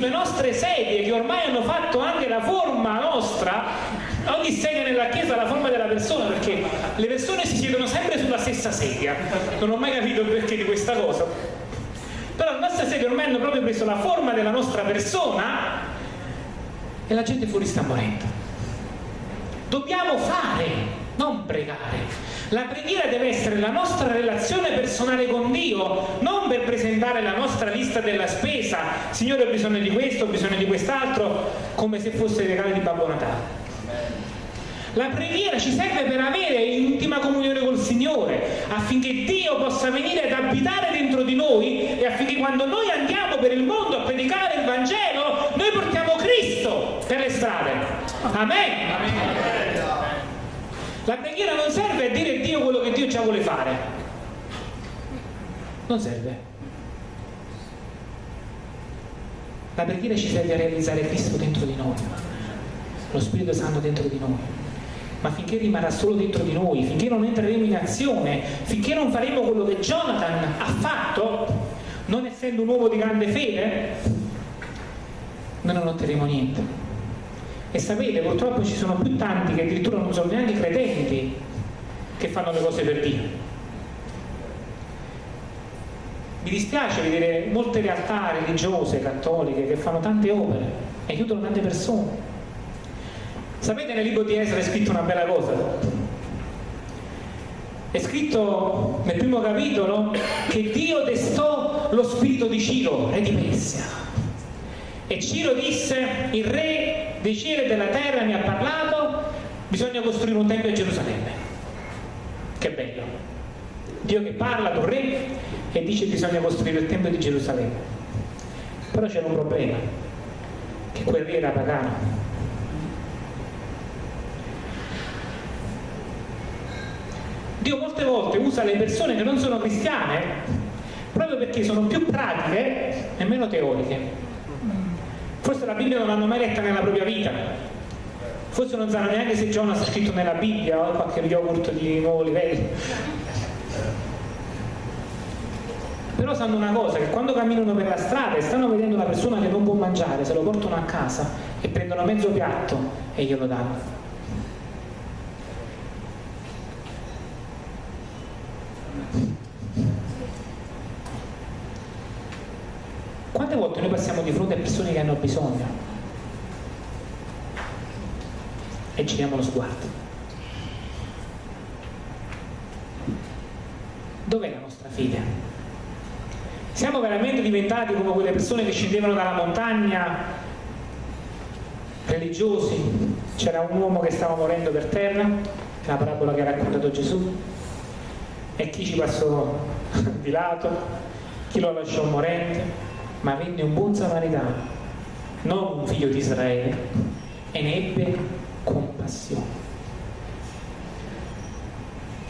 sulle nostre sedie, che ormai hanno fatto anche la forma nostra, ogni sedia nella chiesa ha la forma della persona, perché le persone si siedono sempre sulla stessa sedia. Non ho mai capito il perché di questa cosa. Però le nostre sedie ormai hanno proprio preso la forma della nostra persona e la gente fuori sta morendo. Dobbiamo fare, non pregare. La preghiera deve essere la nostra relazione personale con Dio, non per presentare la nostra lista della spesa. Signore ho bisogno di questo, ho bisogno di quest'altro, come se fosse il regalo di Babbo Natale. La preghiera ci serve per avere intima comunione col Signore, affinché Dio possa venire ad abitare dentro di noi e affinché quando noi andiamo per il mondo a predicare il Vangelo, noi portiamo Cristo per le strade. Amen. Amen. La preghiera non serve a dire a Dio quello che Dio già vuole fare. Non serve. La preghiera ci serve a realizzare Cristo dentro di noi, lo Spirito Santo dentro di noi. ma finché rimarrà solo dentro di noi, finché non entreremo in azione, finché non faremo quello che Jonathan ha fatto, non essendo un uomo di grande fede, noi non otterremo niente. E sapete, purtroppo ci sono più tanti che addirittura non sono neanche credenti che fanno le cose per Dio. Mi dispiace vedere molte realtà religiose, cattoliche, che fanno tante opere e aiutano tante persone. Sapete nel libro di Esra è scritto una bella cosa? È scritto nel primo capitolo che Dio destò lo spirito di Ciro, re di Persia. E Ciro disse, il re dei cieli e della terra mi ha parlato, bisogna costruire un tempio a Gerusalemme. Che bello. Dio che parla un re e dice bisogna costruire il tempio di Gerusalemme. Però c'era un problema, che quel re era pagano Dio molte volte usa le persone che non sono cristiane proprio perché sono più pratiche e meno teoriche. Forse la Bibbia non l'hanno mai letta nella propria vita. Forse non sanno neanche se Jonas ha scritto nella Bibbia o qualche yogurt di nuovo livello. Però sanno una cosa, che quando camminano per la strada e stanno vedendo una persona che non può mangiare, se lo portano a casa e prendono mezzo piatto e glielo danno. Passiamo di fronte a persone che hanno bisogno. E giriamo lo sguardo? Dov'è la nostra figlia? Siamo veramente diventati come quelle persone che scendevano dalla montagna, religiosi, c'era un uomo che stava morendo per terra, la parabola che ha raccontato Gesù, e chi ci passò di lato, chi lo lasciò morente, ma venne un buon samaritano, non un figlio di Israele, e ne ebbe compassione.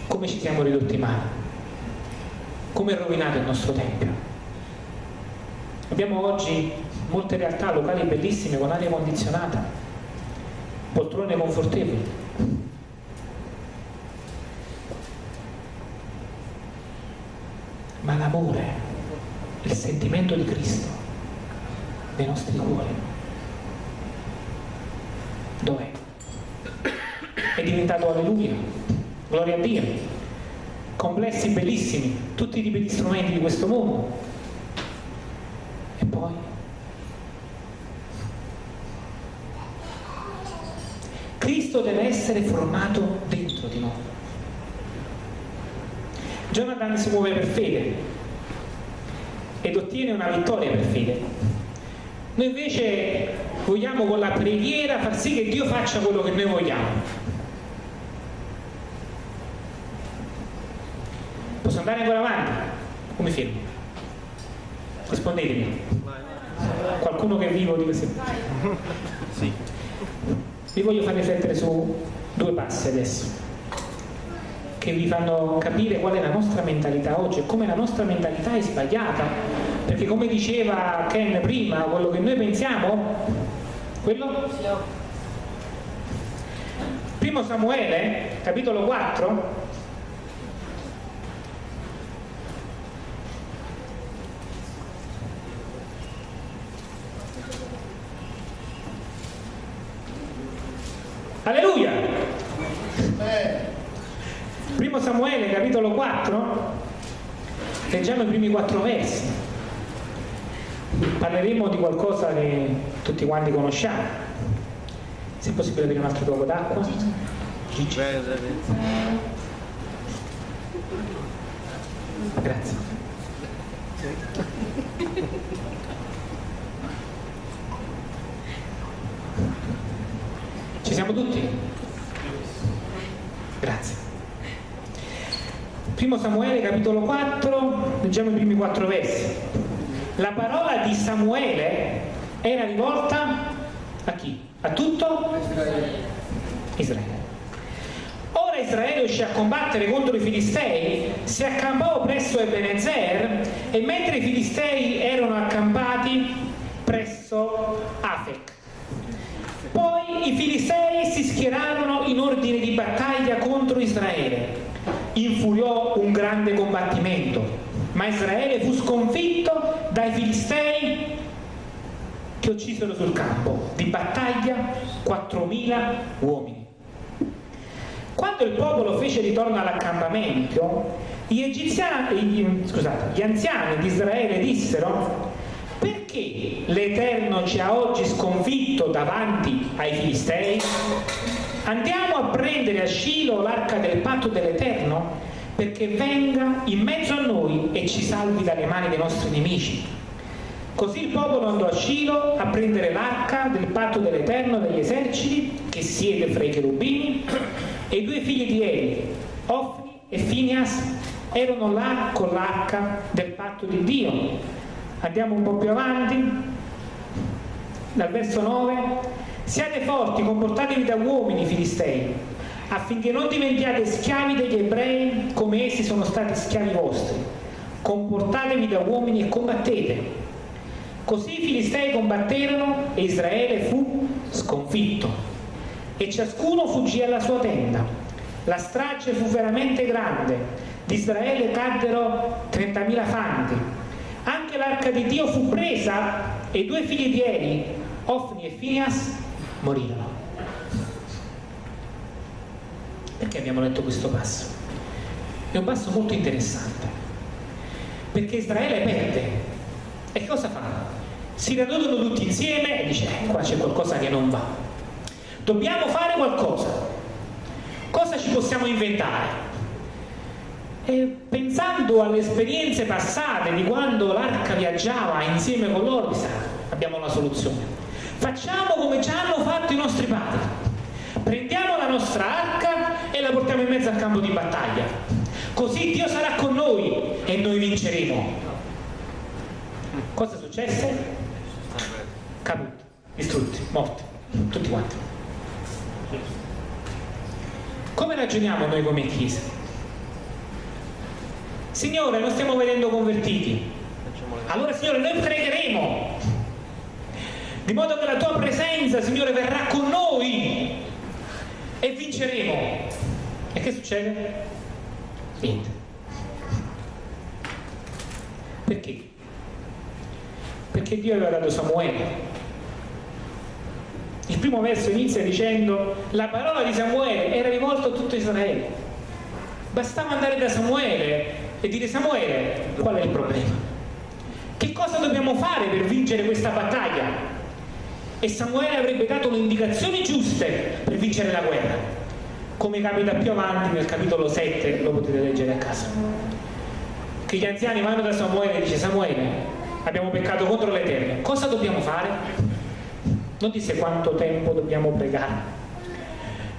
Come ci siamo ridotti male? Come è rovinato il nostro Tempio? Abbiamo oggi molte realtà locali bellissime con aria condizionata, poltrone confortevoli. Ma l'amore il sentimento di Cristo nei nostri cuori. Dov'è? È diventato alleluia, gloria a Dio, complessi bellissimi, tutti i tipi di strumenti di questo mondo. E poi? Cristo deve essere formato dentro di noi. Jonathan si muove per fede, ed ottiene una vittoria per fede. Noi invece vogliamo con la preghiera far sì che Dio faccia quello che noi vogliamo. Posso andare ancora avanti? Come fermo? Rispondetemi. Qualcuno che è vivo di così? Sì. Vi voglio far riflettere su due passi adesso che vi fanno capire qual è la nostra mentalità oggi e come la nostra mentalità è sbagliata perché come diceva Ken prima quello che noi pensiamo quello? primo Samuele capitolo 4 Alleluia! Primo Samuele capitolo 4, leggiamo i primi quattro versi. Parleremo di qualcosa che tutti quanti conosciamo. Se è possibile avere un altro poco d'acqua? Grazie. Ci siamo tutti? Grazie. Primo Samuele capitolo 4, leggiamo i primi quattro versi la parola di Samuele era rivolta a chi? A tutto? Israele. Israele. Ora Israele uscì a combattere contro i Filistei, si accampò presso Ebenezer e mentre i Filistei erano accampati presso Afek. Poi i Filistei si schierarono in ordine di battaglia contro Israele. Infuriò un grande combattimento ma Israele fu sconfitto dai Filistei che uccisero sul campo di battaglia 4.000 uomini. Quando il popolo fece ritorno all'accampamento, gli, egiziani, gli anziani di Israele dissero perché l'Eterno ci ha oggi sconfitto davanti ai Filistei? Andiamo a prendere a Scilo l'arca del patto dell'Eterno perché venga in mezzo a noi e ci salvi dalle mani dei nostri nemici. Così il popolo andò a Scilo a prendere l'arca del patto dell'Eterno degli eserciti che siede fra i cherubini e i due figli di Eli, Ofni e Finias, erano là con l'arca del patto di Dio. Andiamo un po' più avanti, dal verso 9. Siate forti, comportatevi da uomini filistei, affinché non diventiate schiavi degli ebrei come essi sono stati schiavi vostri. Comportatevi da uomini e combattete Così i Filistei combatterono e Israele fu sconfitto e ciascuno fuggì alla sua tenda. La strage fu veramente grande, di Israele caddero 30.000 fanti. Anche l'arca di Dio fu presa e i due figli di Eli, Ofni e Finias, morirono. Perché abbiamo letto questo passo? È un passo molto interessante, perché Israele perde e cosa fa? Si radunano tutti insieme e dice, eh, qua c'è qualcosa che non va. Dobbiamo fare qualcosa. Cosa ci possiamo inventare? E pensando alle esperienze passate di quando l'arca viaggiava insieme con loro, abbiamo una soluzione. Facciamo come ci hanno fatto i nostri padri. Prendiamo la nostra arca la portiamo in mezzo al campo di battaglia. Così Dio sarà con noi e noi vinceremo. Cosa successe? Caduti, distrutti, morti, tutti quanti. Come ragioniamo noi come Chiesa? Signore, non stiamo vedendo convertiti. Allora, Signore, noi pregheremo. Di modo che la tua presenza, Signore, verrà con noi e vinceremo. E che succede? Niente. Perché? perché Dio aveva dato Samuele. Il primo verso inizia dicendo la parola di Samuele era rivolta a tutto Israele. Bastava andare da Samuele e dire Samuele qual è il problema? Che cosa dobbiamo fare per vincere questa battaglia? E Samuele avrebbe dato le indicazioni giuste per vincere la guerra. Come capita più avanti nel capitolo 7, lo potete leggere a casa. Che gli anziani vanno da Samuele e dice Samuele, abbiamo peccato contro l'Eterno, cosa dobbiamo fare? Non disse quanto tempo dobbiamo pregare,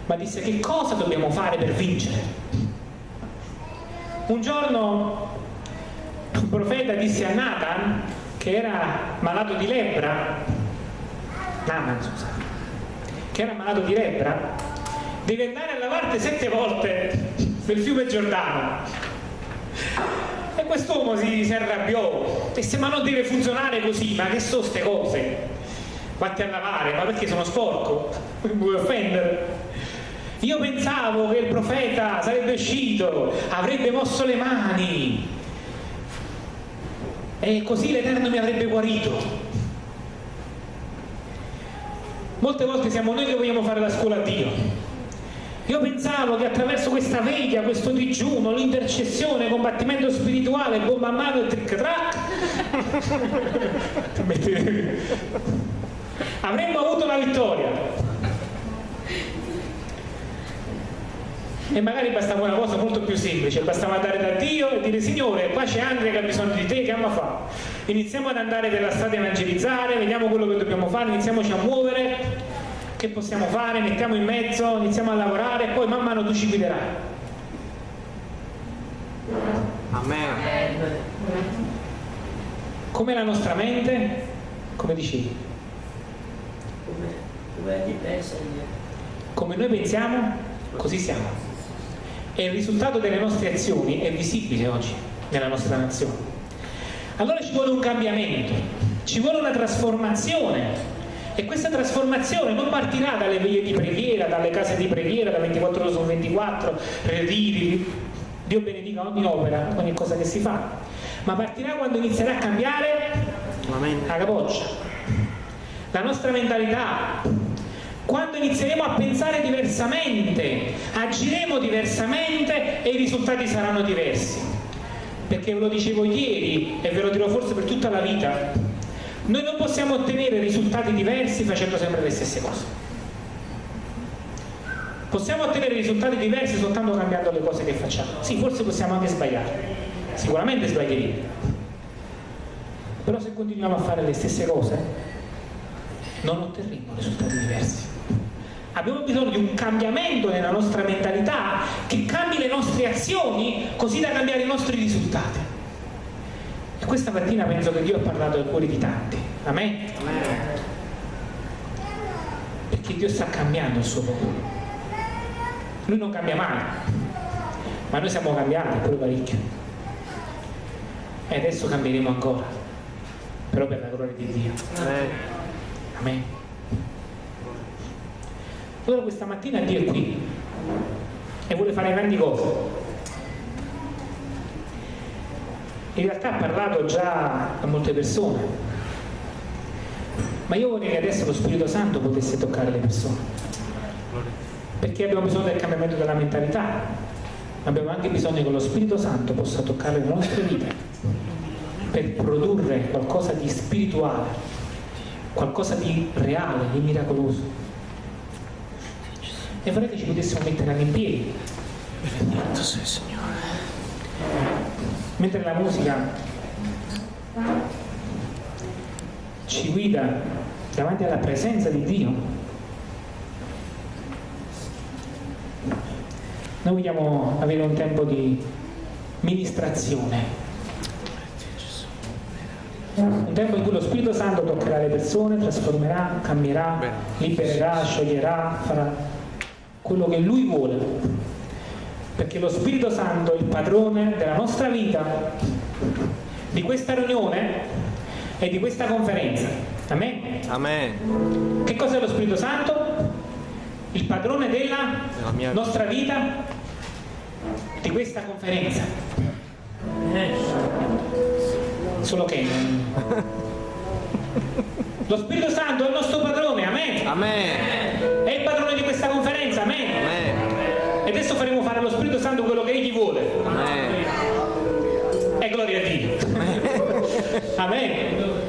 ma disse che cosa dobbiamo fare per vincere. Un giorno un profeta disse a Nathan, che era malato di lebbra, Naaman scusate, che era malato di lebbra, devi andare a lavarti sette volte nel fiume Giordano e quest'uomo si, si arrabbiò, disse ma non deve funzionare così, ma che sono queste cose? Fatti a lavare, ma perché sono sporco? Mi vuoi offendere? Io pensavo che il profeta sarebbe uscito, avrebbe mosso le mani e così l'Eterno mi avrebbe guarito. Molte volte siamo noi che vogliamo fare la scuola a Dio io pensavo che attraverso questa veglia, questo digiuno, l'intercessione, il combattimento spirituale, bomba a mano e trick track, avremmo avuto la vittoria. E magari bastava una cosa molto più semplice, bastava andare da Dio e dire Signore, qua c'è Andrea che ha bisogno di te, che ama fa? Iniziamo ad andare per la strada a evangelizzare, vediamo quello che dobbiamo fare, iniziamoci a muovere che possiamo fare, mettiamo in mezzo, iniziamo a lavorare e poi man mano tu ci guiderai. Amen. Com'è la nostra mente? Come dicevi? Come, come pensa Come noi pensiamo, così siamo. E il risultato delle nostre azioni è visibile oggi nella nostra nazione. Allora ci vuole un cambiamento, ci vuole una trasformazione e questa trasformazione non partirà dalle veglie di preghiera, dalle case di preghiera, da 24 ore su 24, ritiri, Dio benedica ogni opera, ogni cosa che si fa, ma partirà quando inizierà a cambiare la capoccia, la nostra mentalità, quando inizieremo a pensare diversamente, agiremo diversamente e i risultati saranno diversi. Perché ve lo dicevo ieri e ve lo dirò forse per tutta la vita, noi non possiamo ottenere risultati diversi facendo sempre le stesse cose. Possiamo ottenere risultati diversi soltanto cambiando le cose che facciamo. Sì, forse possiamo anche sbagliare, sicuramente sbaglieremo. Però se continuiamo a fare le stesse cose, non otterremo risultati diversi. Abbiamo bisogno di un cambiamento nella nostra mentalità che cambi le nostre azioni così da cambiare i nostri risultati. E questa mattina penso che Dio ha parlato ai cuori di tanti. Amen? Amen. Perché Dio sta cambiando il suo popolo. Lui non cambia mai, ma noi siamo cambiati pure parecchio. E adesso cambieremo ancora, però per la gloria di Dio. Amen. Amen. Allora questa mattina Dio è qui e vuole fare grandi cose. In realtà ha parlato già a molte persone, ma io vorrei che adesso lo Spirito Santo potesse toccare le persone perché abbiamo bisogno del cambiamento della mentalità, ma abbiamo anche bisogno che lo Spirito Santo possa toccare le nostre vite per produrre qualcosa di spirituale, qualcosa di reale, di miracoloso. E vorrei che ci potessimo mettere anche in piedi. Benedetto sei Signore. Mentre la musica ci guida davanti alla presenza di Dio, Noi vogliamo avere un tempo di ministrazione, un tempo in cui lo Spirito Santo toccherà le persone, trasformerà, cambierà, libererà, scioglierà, farà quello che Lui vuole. Perché lo Spirito Santo è il padrone della nostra vita, di questa riunione e di questa conferenza. Amen? Amen. Che cos'è lo Spirito Santo? Il padrone della nostra vita di questa conferenza. Solo che lo Spirito Santo è il nostro padrone, amen. amen. È il padrone di questa conferenza, faremo fare allo Spirito Santo quello che egli vuole. E gloria a Dio. Amen.